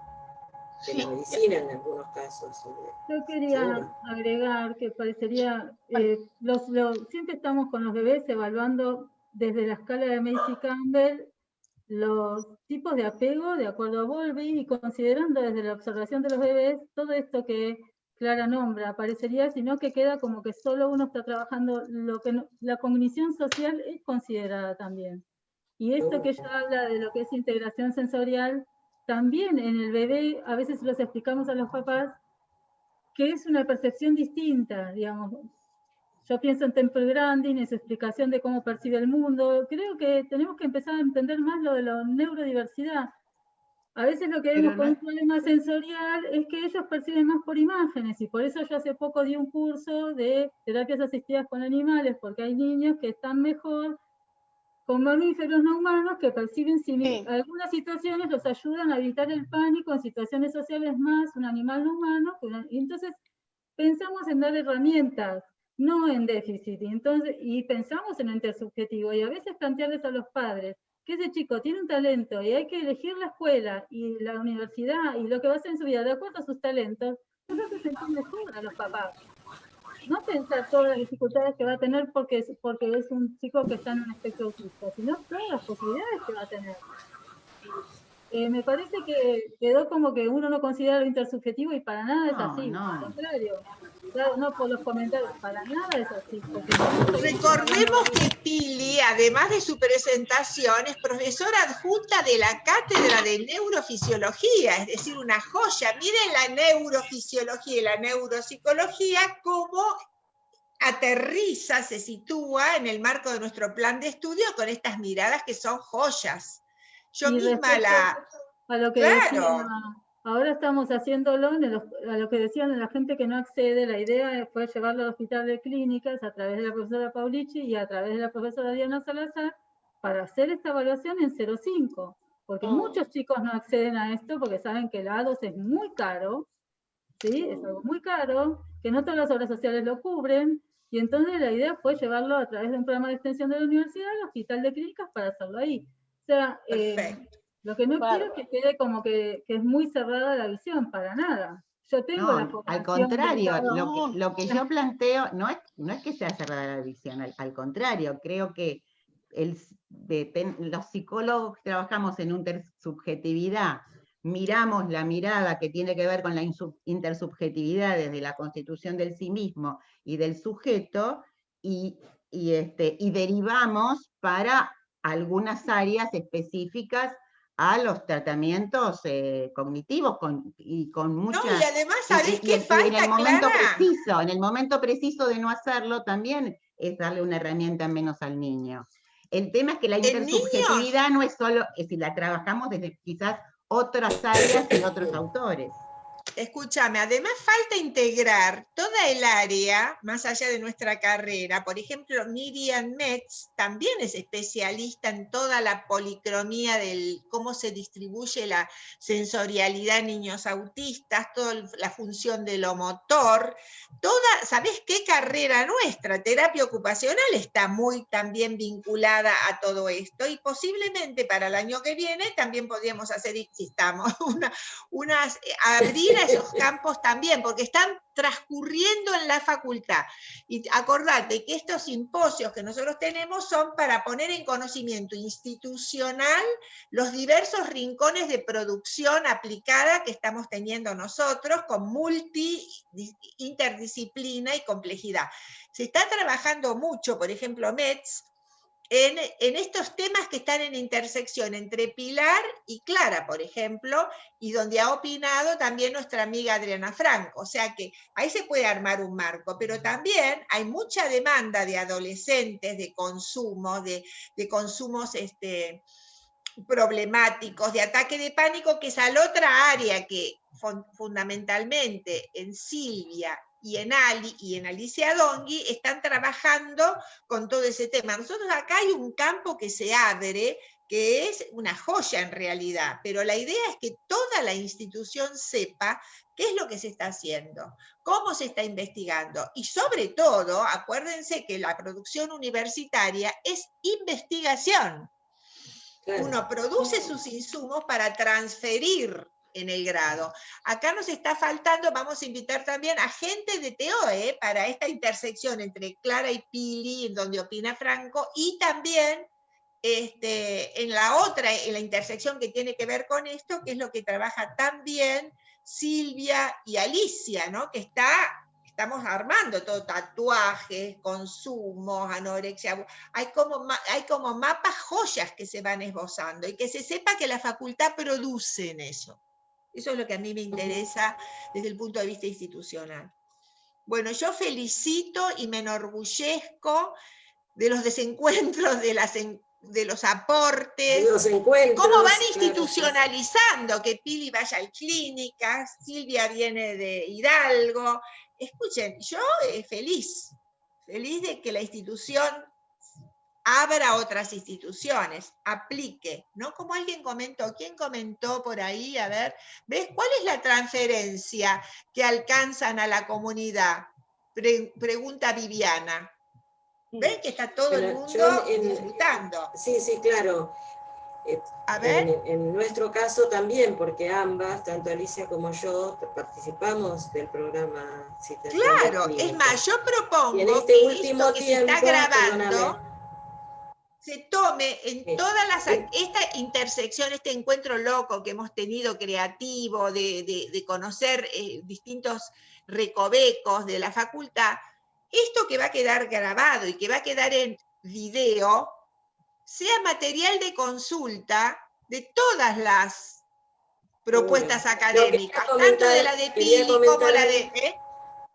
de la medicina en algunos casos. Yo quería agregar que parecería, eh, los, siempre estamos con los bebés evaluando desde la escala de Macy Campbell los tipos de apego de acuerdo a Bowlby y considerando desde la observación de los bebés todo esto que Clara nombra, parecería sino que queda como que solo uno está trabajando lo que la cognición social es considerada también. Y esto que ella habla de lo que es integración sensorial, también en el bebé a veces los explicamos a los papás que es una percepción distinta, digamos. Yo pienso en Temple Grandin, en su explicación de cómo percibe el mundo. Creo que tenemos que empezar a entender más lo de la neurodiversidad. A veces lo que vemos con un problema sensorial es que ellos perciben más por imágenes y por eso yo hace poco di un curso de terapias asistidas con animales porque hay niños que están mejor con mamíferos no humanos que perciben sí. algunas situaciones los ayudan a evitar el pánico en situaciones sociales más un animal no humano y entonces pensamos en dar herramientas no en déficit y entonces y pensamos en intersubjetivo y a veces plantearles a los padres que ese chico tiene un talento y hay que elegir la escuela y la universidad y lo que va a hacer en su vida de acuerdo a sus talentos, que se mejor a los papás. No pensar todas las dificultades que va a tener porque es, porque es un chico que está en un espectro autista, sino todas las posibilidades que va a tener. Eh, me parece que quedó como que uno no considera lo intersubjetivo y para nada es así, al contrario no por los comentarios, para nada es así. Recordemos que Pili, además de su presentación, es profesora adjunta de la Cátedra de Neurofisiología, es decir, una joya. Miren la neurofisiología y la neuropsicología, cómo aterriza, se sitúa en el marco de nuestro plan de estudio con estas miradas que son joyas. Yo misma la... A lo que claro. Ahora estamos haciéndolo a lo que decían la gente que no accede, la idea fue llevarlo al hospital de clínicas a través de la profesora Paulici y a través de la profesora Diana Salazar para hacer esta evaluación en 0,5, porque oh. muchos chicos no acceden a esto porque saben que el A2 es muy caro, ¿sí? es algo muy caro, que no todas las obras sociales lo cubren, y entonces la idea fue llevarlo a través de un programa de extensión de la universidad al hospital de clínicas para hacerlo ahí. O sea, eh, lo que no quiero es que quede como que, es muy cerrada la visión, para nada. Yo tengo la Al contrario, lo que, yo planteo no es, no es que sea cerrada la visión, al, contrario, creo que el, los psicólogos que trabajamos en intersubjetividad, miramos la mirada que tiene que ver con la intersubjetividad desde la constitución del sí mismo y del sujeto, y, y, este, y derivamos para algunas áreas específicas a los tratamientos eh, cognitivos con, y con mucha... No, y además, ¿sabés qué falta, en el momento preciso, en el momento preciso de no hacerlo también es darle una herramienta menos al niño. El tema es que la intersubjetividad no es solo, es si la trabajamos desde quizás otras áreas y otros autores. Escúchame, además falta integrar toda el área más allá de nuestra carrera. Por ejemplo, Miriam Metz también es especialista en toda la policromía del cómo se distribuye la sensorialidad en niños autistas, toda la función de lo motor. Toda, ¿sabés qué carrera nuestra? Terapia ocupacional está muy también vinculada a todo esto y posiblemente para el año que viene también podríamos hacer, si estamos, una, unas, abrir esos campos también, porque están transcurriendo en la facultad. Y acordate que estos simposios que nosotros tenemos son para poner en conocimiento institucional los diversos rincones de producción aplicada que estamos teniendo nosotros con multi, interdisciplina y complejidad. Se está trabajando mucho, por ejemplo, METS, en, estos temas que están en intersección entre Pilar y Clara, por ejemplo, y donde ha opinado también nuestra amiga Adriana Franco. O sea que ahí se puede armar un marco, pero también hay mucha demanda de adolescentes, de consumo, de, consumos este, problemáticos, de ataque de pánico, que es al otra área que fundamentalmente en Silvia y en Ali y en Alicia Dongui están trabajando con todo ese tema. Nosotros acá hay un campo que se abre, que es una joya en realidad, pero la idea es que toda la institución sepa qué es lo que se está haciendo, cómo se está investigando y sobre todo, acuérdense que la producción universitaria es investigación. Uno produce sus insumos para transferir en el grado. Acá nos está faltando, vamos a invitar también a gente de TOE para esta intersección entre Clara y Pili, en donde opina Franco, y también este, en la otra, en la intersección que tiene que ver con esto, que es lo que trabaja también Silvia y Alicia, ¿no? que está estamos armando todo, tatuajes, consumos, anorexia, hay como, hay como mapas joyas que se van esbozando y que se sepa que la facultad produce en eso. Eso es lo que a mí me interesa desde el punto de vista institucional. Bueno, yo felicito y me enorgullezco de los desencuentros, de las de los aportes, los encuentros, cómo van institucionalizando que Pili vaya al clínica, Silvia viene de Hidalgo. Escuchen, yo eh, feliz, feliz de que la institución abra otras instituciones, aplique, ¿no? Como alguien comentó, ¿quién comentó por ahí? A ver, ¿ves cuál es la transferencia que alcanzan a la comunidad? pregunta Viviana. ¿Ven que está todo el mundo disfrutando? Sí, sí, claro. Eh, a ver. En, nuestro caso también, porque ambas, tanto Alicia como yo, participamos del programa Claro, es más, yo propongo este que último esto que se está grabando se tome en todas las, esta intersección, este encuentro loco que hemos tenido creativo, de, conocer eh, distintos recovecos de la facultad, esto que va a quedar grabado y que va a quedar en video, sea material de consulta de todas las propuestas académicas, tanto de la de Pili como la de... ¿eh?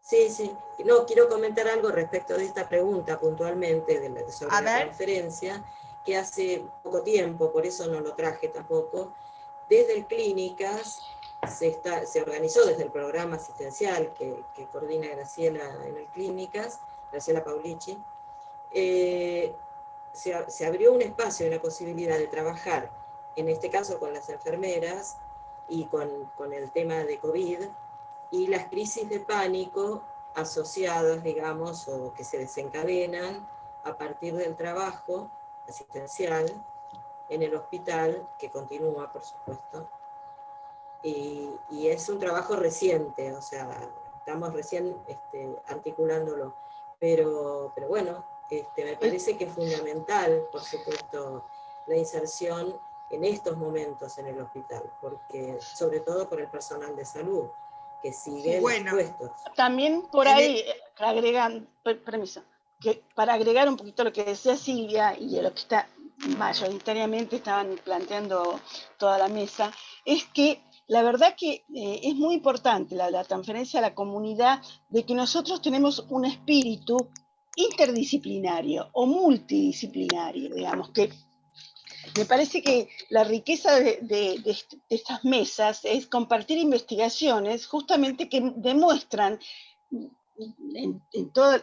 Sí, sí. No, quiero comentar algo respecto de esta pregunta puntualmente de la, sobre la conferencia, que hace poco tiempo, por eso no lo traje tampoco, desde el Clínicas se, está, se organizó desde el programa asistencial que, coordina Graciela en el Clínicas, Graciela Paulici, eh, se, abrió un espacio y una posibilidad de trabajar, en este caso con las enfermeras y con, con el tema de COVID, y las crisis de pánico asociadas, digamos, o que se desencadenan a partir del trabajo asistencial en el hospital, que continúa, por supuesto, y, es un trabajo reciente, o sea, estamos recién este, articulándolo, pero, pero bueno, este, me parece que es fundamental, por supuesto, la inserción en estos momentos en el hospital, porque sobre todo por el personal de salud, que sigue bueno, También por ahí agregan, permiso, que para agregar un poquito lo que decía Silvia y lo que está mayoritariamente estaban planteando toda la mesa, es que la verdad que eh, es muy importante la, la, transferencia a la comunidad de que nosotros tenemos un espíritu interdisciplinario o multidisciplinario, digamos, que me parece que la riqueza de, estas mesas es compartir investigaciones justamente que demuestran en, todo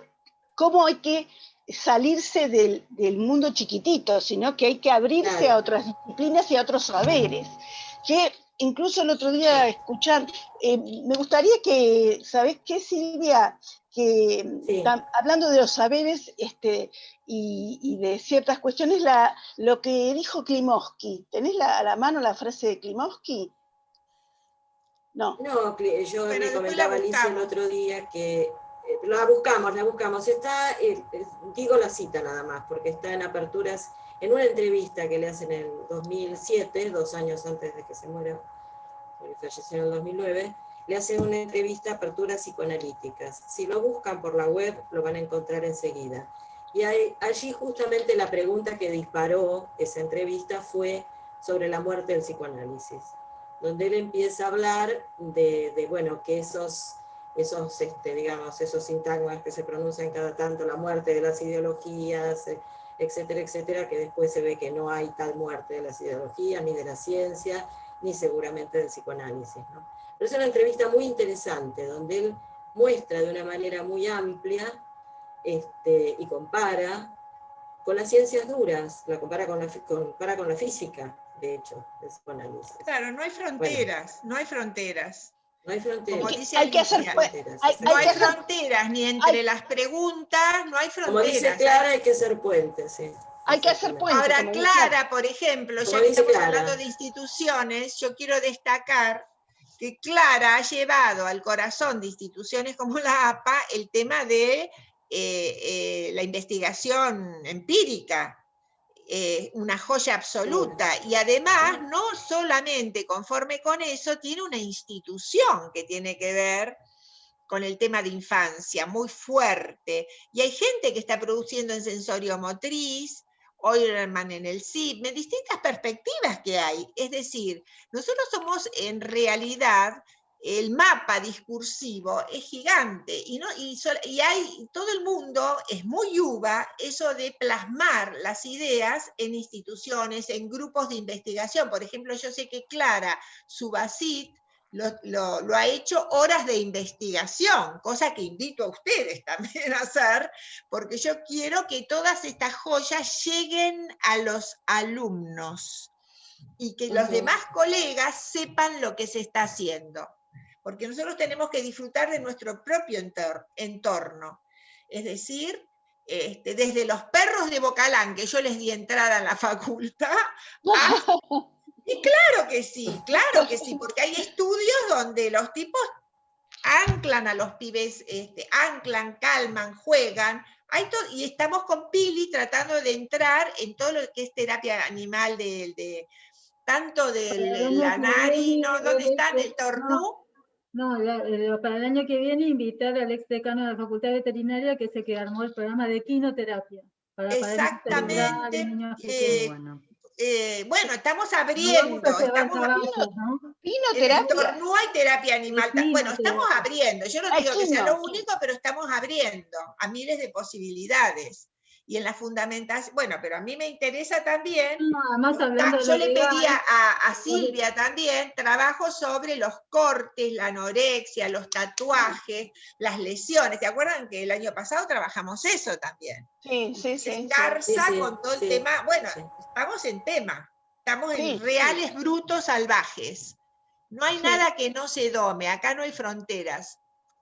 cómo hay que salirse del, mundo chiquitito, sino que hay que abrirse a otras disciplinas y a otros saberes. Que incluso el otro día escuchar, eh, me gustaría que, ¿sabes qué, Silvia? Que hablando de los saberes, este, y, de ciertas cuestiones, la, lo que dijo Klimovsky. ¿Tenés a la mano la frase de Klimovsky? No. No, yo le comentaba a Alicia el otro día que eh, la buscamos, la buscamos. Está, eh, digo la cita nada más, porque está en aperturas, en una entrevista que le hacen en el 2007, dos años antes de que se muera, porque falleció en el 2009, le hacen una entrevista a aperturas psicoanalíticas. Si lo buscan por la web, lo van a encontrar enseguida. Y allí justamente la pregunta que disparó esa entrevista fue sobre la muerte del psicoanálisis, donde él empieza a hablar de, bueno, que esos, esos este, digamos, esos sintagmas que se pronuncian cada tanto, la muerte de las ideologías, etcétera, etcétera, que después se ve que no hay tal muerte de las ideologías, ni de la ciencia, ni seguramente del psicoanálisis. Pero es una entrevista muy interesante, donde él muestra de una manera muy amplia este, y compara con las ciencias duras, la compara con la, compara con la física, de hecho, el psicoanálisis. Claro, no hay fronteras, no hay fronteras. No hay fronteras. hay que hacer no hay, fronteras, ni entre las preguntas, no hay fronteras. Como dice Clara, hay que hacer puentes, sí. Hay que hacer puentes. Ahora, Clara, por ejemplo, ya que estamos hablando de instituciones, yo quiero destacar que Clara ha llevado al corazón de instituciones como la APA el tema de eh, eh, la investigación empírica, eh, una joya absoluta, y además no solamente conforme con eso, tiene una institución que tiene que ver con el tema de infancia, muy fuerte, y hay gente que está produciendo en sensorio motriz, Oilerman en el CIP, distintas perspectivas que hay. Es decir, nosotros somos en realidad el mapa discursivo es gigante y, no, y, y, hay, todo el mundo es muy uva eso de plasmar las ideas en instituciones, en grupos de investigación. Por ejemplo, yo sé que Clara Subacit lo, lo, ha hecho horas de investigación, cosa que invito a ustedes también a hacer, porque yo quiero que todas estas joyas lleguen a los alumnos y que los demás colegas sepan lo que se está haciendo porque nosotros tenemos que disfrutar de nuestro propio entorno. Es decir, este, desde los perros de Bocalán, que yo les di entrada a la facultad, y claro que sí, claro que sí, porque hay estudios donde los tipos anclan a los pibes, este, anclan, calman, juegan, hay y estamos con Pili tratando de entrar en todo lo que es terapia animal, de, tanto del Lanari, ¿no? ¿dónde están? El Tornú, no, eh, para el año que viene invitar al ex decano de la Facultad Veterinaria que se que armó el programa de quinoterapia. Para Exactamente. Eh, bueno. Eh, bueno. estamos abriendo. Estamos abriendo. ¿no? No hay terapia animal. bueno, estamos abriendo. Yo no digo que sea lo único, pero estamos abriendo a miles de posibilidades y en la fundamentación, bueno, pero a mí me interesa también, yo le pedía a, Silvia también trabajo sobre los cortes, la anorexia, los tatuajes, las lesiones, ¿te acuerdan que el año pasado trabajamos eso también? Sí, sí, sí. Garza con todo el tema, bueno, estamos en tema, estamos en reales brutos salvajes. No hay nada que no se dome, acá no hay fronteras.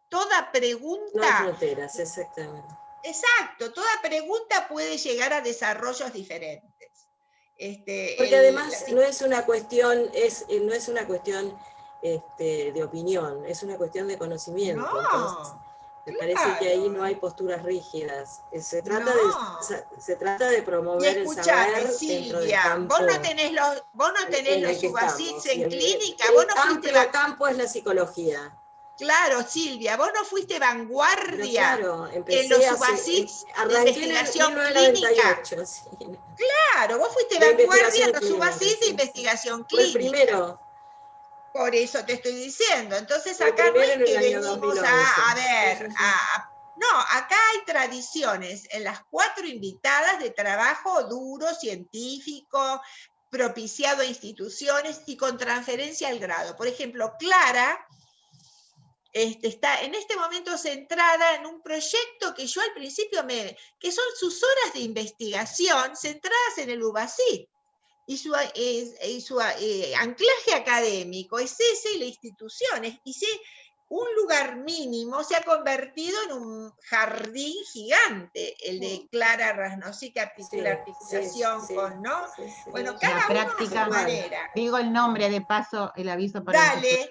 Toda pregunta... No hay fronteras, exactamente Exacto, toda pregunta puede llegar a desarrollos diferentes. Este, Porque además no es una cuestión, es, eh, no es una cuestión este, de opinión, es una cuestión de conocimiento. me parece que ahí no hay posturas rígidas. Eh, se trata, de, se, trata de promover el saber Silvia, campo, vos no tenés los, vos no tenés los en clínica, vos no fuiste... campo es la psicología. Claro, Silvia, vos no fuiste vanguardia en los subasits de investigación clínica. Claro, vos fuiste vanguardia en los subasits de investigación clínica. primero. Por eso te estoy diciendo. Entonces acá no es que venimos a, ver, no, acá hay tradiciones en las cuatro invitadas de trabajo duro, científico, propiciado a instituciones y con transferencia al grado. Por ejemplo, Clara este, está en este momento centrada en un proyecto que yo al principio me, que son sus horas de investigación centradas en el UBACIT. Y su, su eh, anclaje académico es ese y la institución. y si un lugar mínimo se ha convertido en un jardín gigante, el de Clara Rasnosica, la articulación con, ¿no? bueno, cada práctica, manera. Digo el nombre de paso, el aviso para Dale.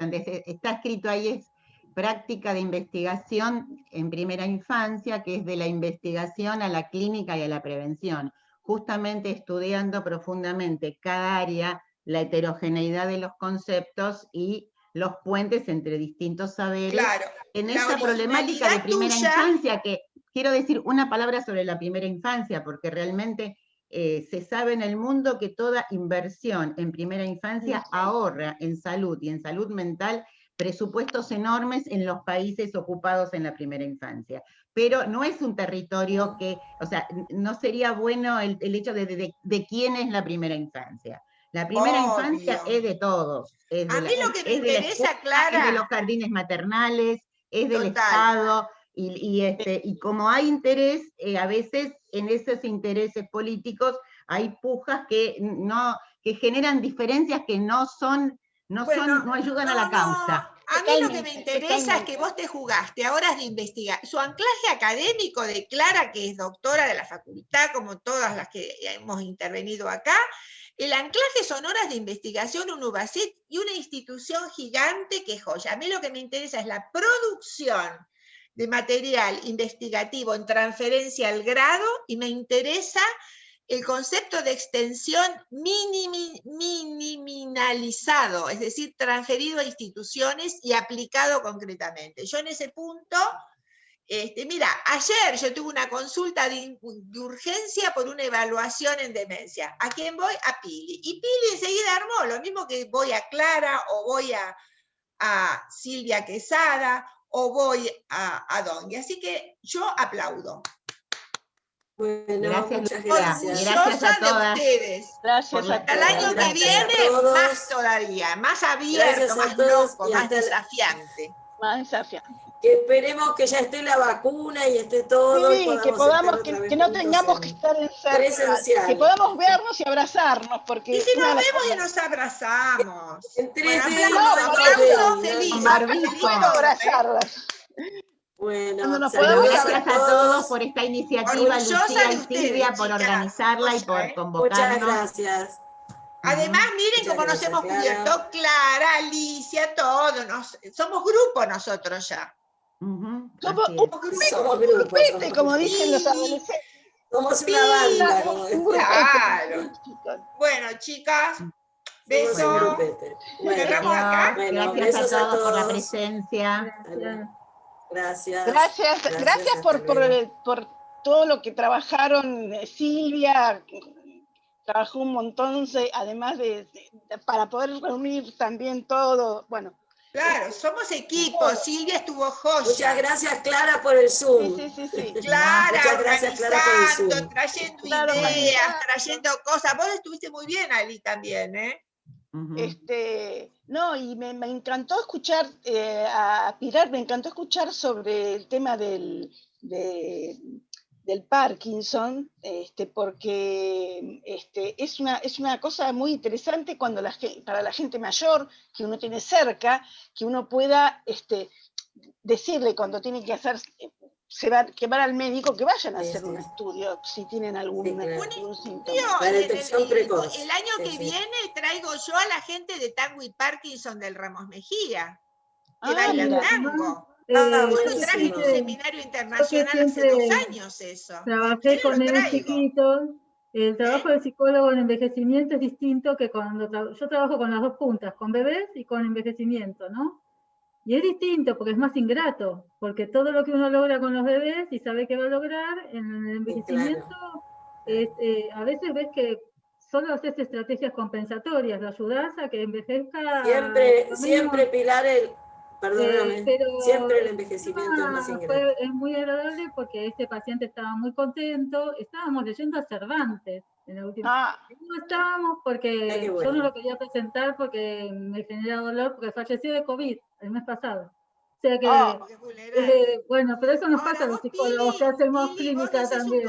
Está escrito ahí, es práctica de investigación en primera infancia, que es de la investigación a la clínica y a la prevención, justamente estudiando profundamente cada área, la heterogeneidad de los conceptos y los puentes entre distintos saberes. Claro, en esa problemática de primera infancia, que quiero decir una palabra sobre la primera infancia, porque realmente eh, se sabe en el mundo que toda inversión en primera infancia ahorra en salud y en salud mental presupuestos enormes en los países ocupados en la primera infancia. Pero no es un territorio que, o sea, no sería bueno el, hecho de, de, quién es la primera infancia. La primera infancia es de todos. a mí lo que me interesa, Clara... Es de los jardines maternales, es del Estado, y, este, y como hay interés, eh, a veces en esos intereses políticos hay pujas que, no, que generan diferencias que no son no, son, no ayudan a la causa. A mí lo que me interesa es que vos te jugaste a horas de investigar. Su anclaje académico declara que es doctora de la facultad, como todas las que hemos intervenido acá. El anclaje son horas de investigación, un UBACIT y una institución gigante que joya. A mí lo que me interesa es la producción de material investigativo en transferencia al grado y me interesa el concepto de extensión minimalizado, es decir, transferido a instituciones y aplicado concretamente. Yo en ese punto, este, mira, ayer yo tuve una consulta de, urgencia por una evaluación en demencia. ¿A quién voy? A Pili. Y Pili enseguida armó, lo mismo que voy a Clara o voy a, a Silvia Quesada o voy a, a Dongi. Así que yo aplaudo. Bueno, Gracias, muchas gracias. Gracias a de todas. ustedes. Gracias a el año que Gracias a viene, todos. más todavía, más abierto, Gracias a más todos loco, y más desafiante. Más desafiante. Que esperemos que ya esté la vacuna y esté todo. y Sí, podamos que podamos, que, no tengamos en- que estar encerrados, que podamos vernos y abrazarnos, porque Y si nos vemos y nos abrazamos. En tres Bueno, días, no, abrazarlas. Bueno, Cuando nos saludos a todos por esta iniciativa, Lucía y ustedes, Silvia, por organizarla y por ¿eh? Muchas convocarnos. gracias. Además, miren Muchas cómo nos hemos Clara. cubierto. Clara, Alicia, todos. nos- somos grupo nosotros ya. Somos así es. Somos grupos. Somos como dicen los Sí. adolescentes. Somos una banda, como Un grupete, Claro. Bueno, chicas, un besos. grupete. Bueno, Cerramos acá. Bueno, Gracias a todos por la presencia. Gracias. Gracias, Gracias, gracias por, por, por todo lo que trabajaron eh, Silvia, trabajó un montón, además de, de- para poder reunir también todo, bueno, Claro, somos equipo. Silvia estuvo joya. Muchas gracias, Clara, por el Zoom. sí, sí, sí, sí. Clara, Muchas gracias, Clara, por el Zoom. trayendo Claro, ideas, trayendo cosas. Vos estuviste muy bien, Ali, también, ¿eh? Este, no, y me, me encantó escuchar eh, a Pilar, me encantó escuchar sobre el tema del, de- del Parkinson, este, porque este, es, una, es una cosa muy interesante cuando para la gente mayor que uno tiene cerca, que uno pueda este, decirle cuando tiene que hacer, se va, que van al médico, que vayan a Sí, hacer sí. un estudio si tienen algún, Sí, claro. algún síntoma. La detección el, precoz. el año Sí, que sí. viene traigo yo a la gente de Tango y Parkinson del Ramos Mejía, que Ah, bailan mira. tango. Eh, Ah, Yo lo buenísimo. traje en un seminario internacional hace dos años eso. Trabajé ¿Quieres con traigo? chiquitos. El trabajo del psicólogo en envejecimiento es distinto que cuando tra- yo trabajo con las dos puntas, con bebés y con envejecimiento, ¿no? Y es distinto porque es más ingrato, porque todo lo que uno logra con los bebés y sabe que va a lograr en el envejecimiento, es, eh, a veces ves que solo haces estrategias compensatorias, lo ayudas a que envejezca. Siempre, siempre, Pilar, el, perdóname, eh, pero siempre el envejecimiento es más fue- ingrato. es muy agradable porque este paciente estaba muy contento. Estábamos leyendo a Cervantes en la última. Ah, No estábamos porque yo no lo quería presentar porque me genera dolor porque falleció de COVID el mes pasado. O sea que, Oh, eh, bueno, pero eso nos Ahora, pasa a los psicólogos que hacemos Pili, clínica también,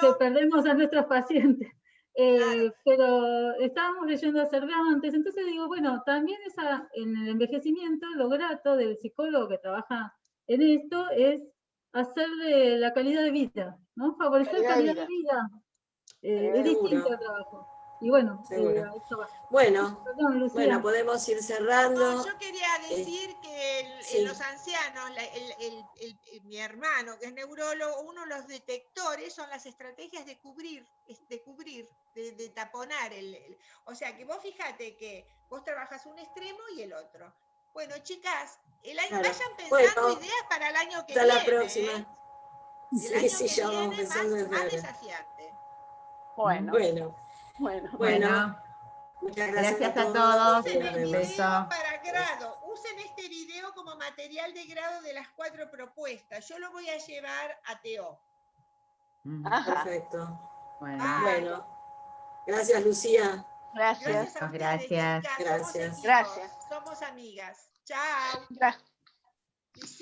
que perdemos a nuestros pacientes. Eh, Claro. Pero estábamos leyendo a Cervantes, entonces digo, bueno, también esa, en el envejecimiento, lo grato del psicólogo que trabaja en esto es hacer de la calidad de vida, ¿no? Favorecer Calidad calidad, de de vida. Eh, es distinto el trabajo. Y bueno, eh, eso va. Bueno, Perdón, bueno, podemos ir cerrando. No, yo quería decir que el- sí. en los ancianos, la- el- el- el- el- mi hermano, que es neurólogo, uno de los detectores son las estrategias de cubrir, de cubrir, de, de taponar. El, el- o sea, que vos fíjate que vos trabajas un extremo y el otro. Bueno, chicas, el año, Claro. vayan pensando Bueno, ideas para el año que Hasta viene. la próxima. ¿eh? El Sí, año sí, que ya vamos viene pensando en más desafiante. Bueno, Bueno, bueno. muchas gracias, gracias a todos. Usen Nos el vemos. video Beso. para grado. Usen este video como material de grado de las cuatro propuestas. Yo lo voy a llevar a Teo. Ajá, Perfecto. bueno. Ah. Bueno, gracias, Lucía. gracias. Gracias a ustedes, Gracias. chicas. Somos Gracias. Gracias. Somos amigas. Chao. Gra- Y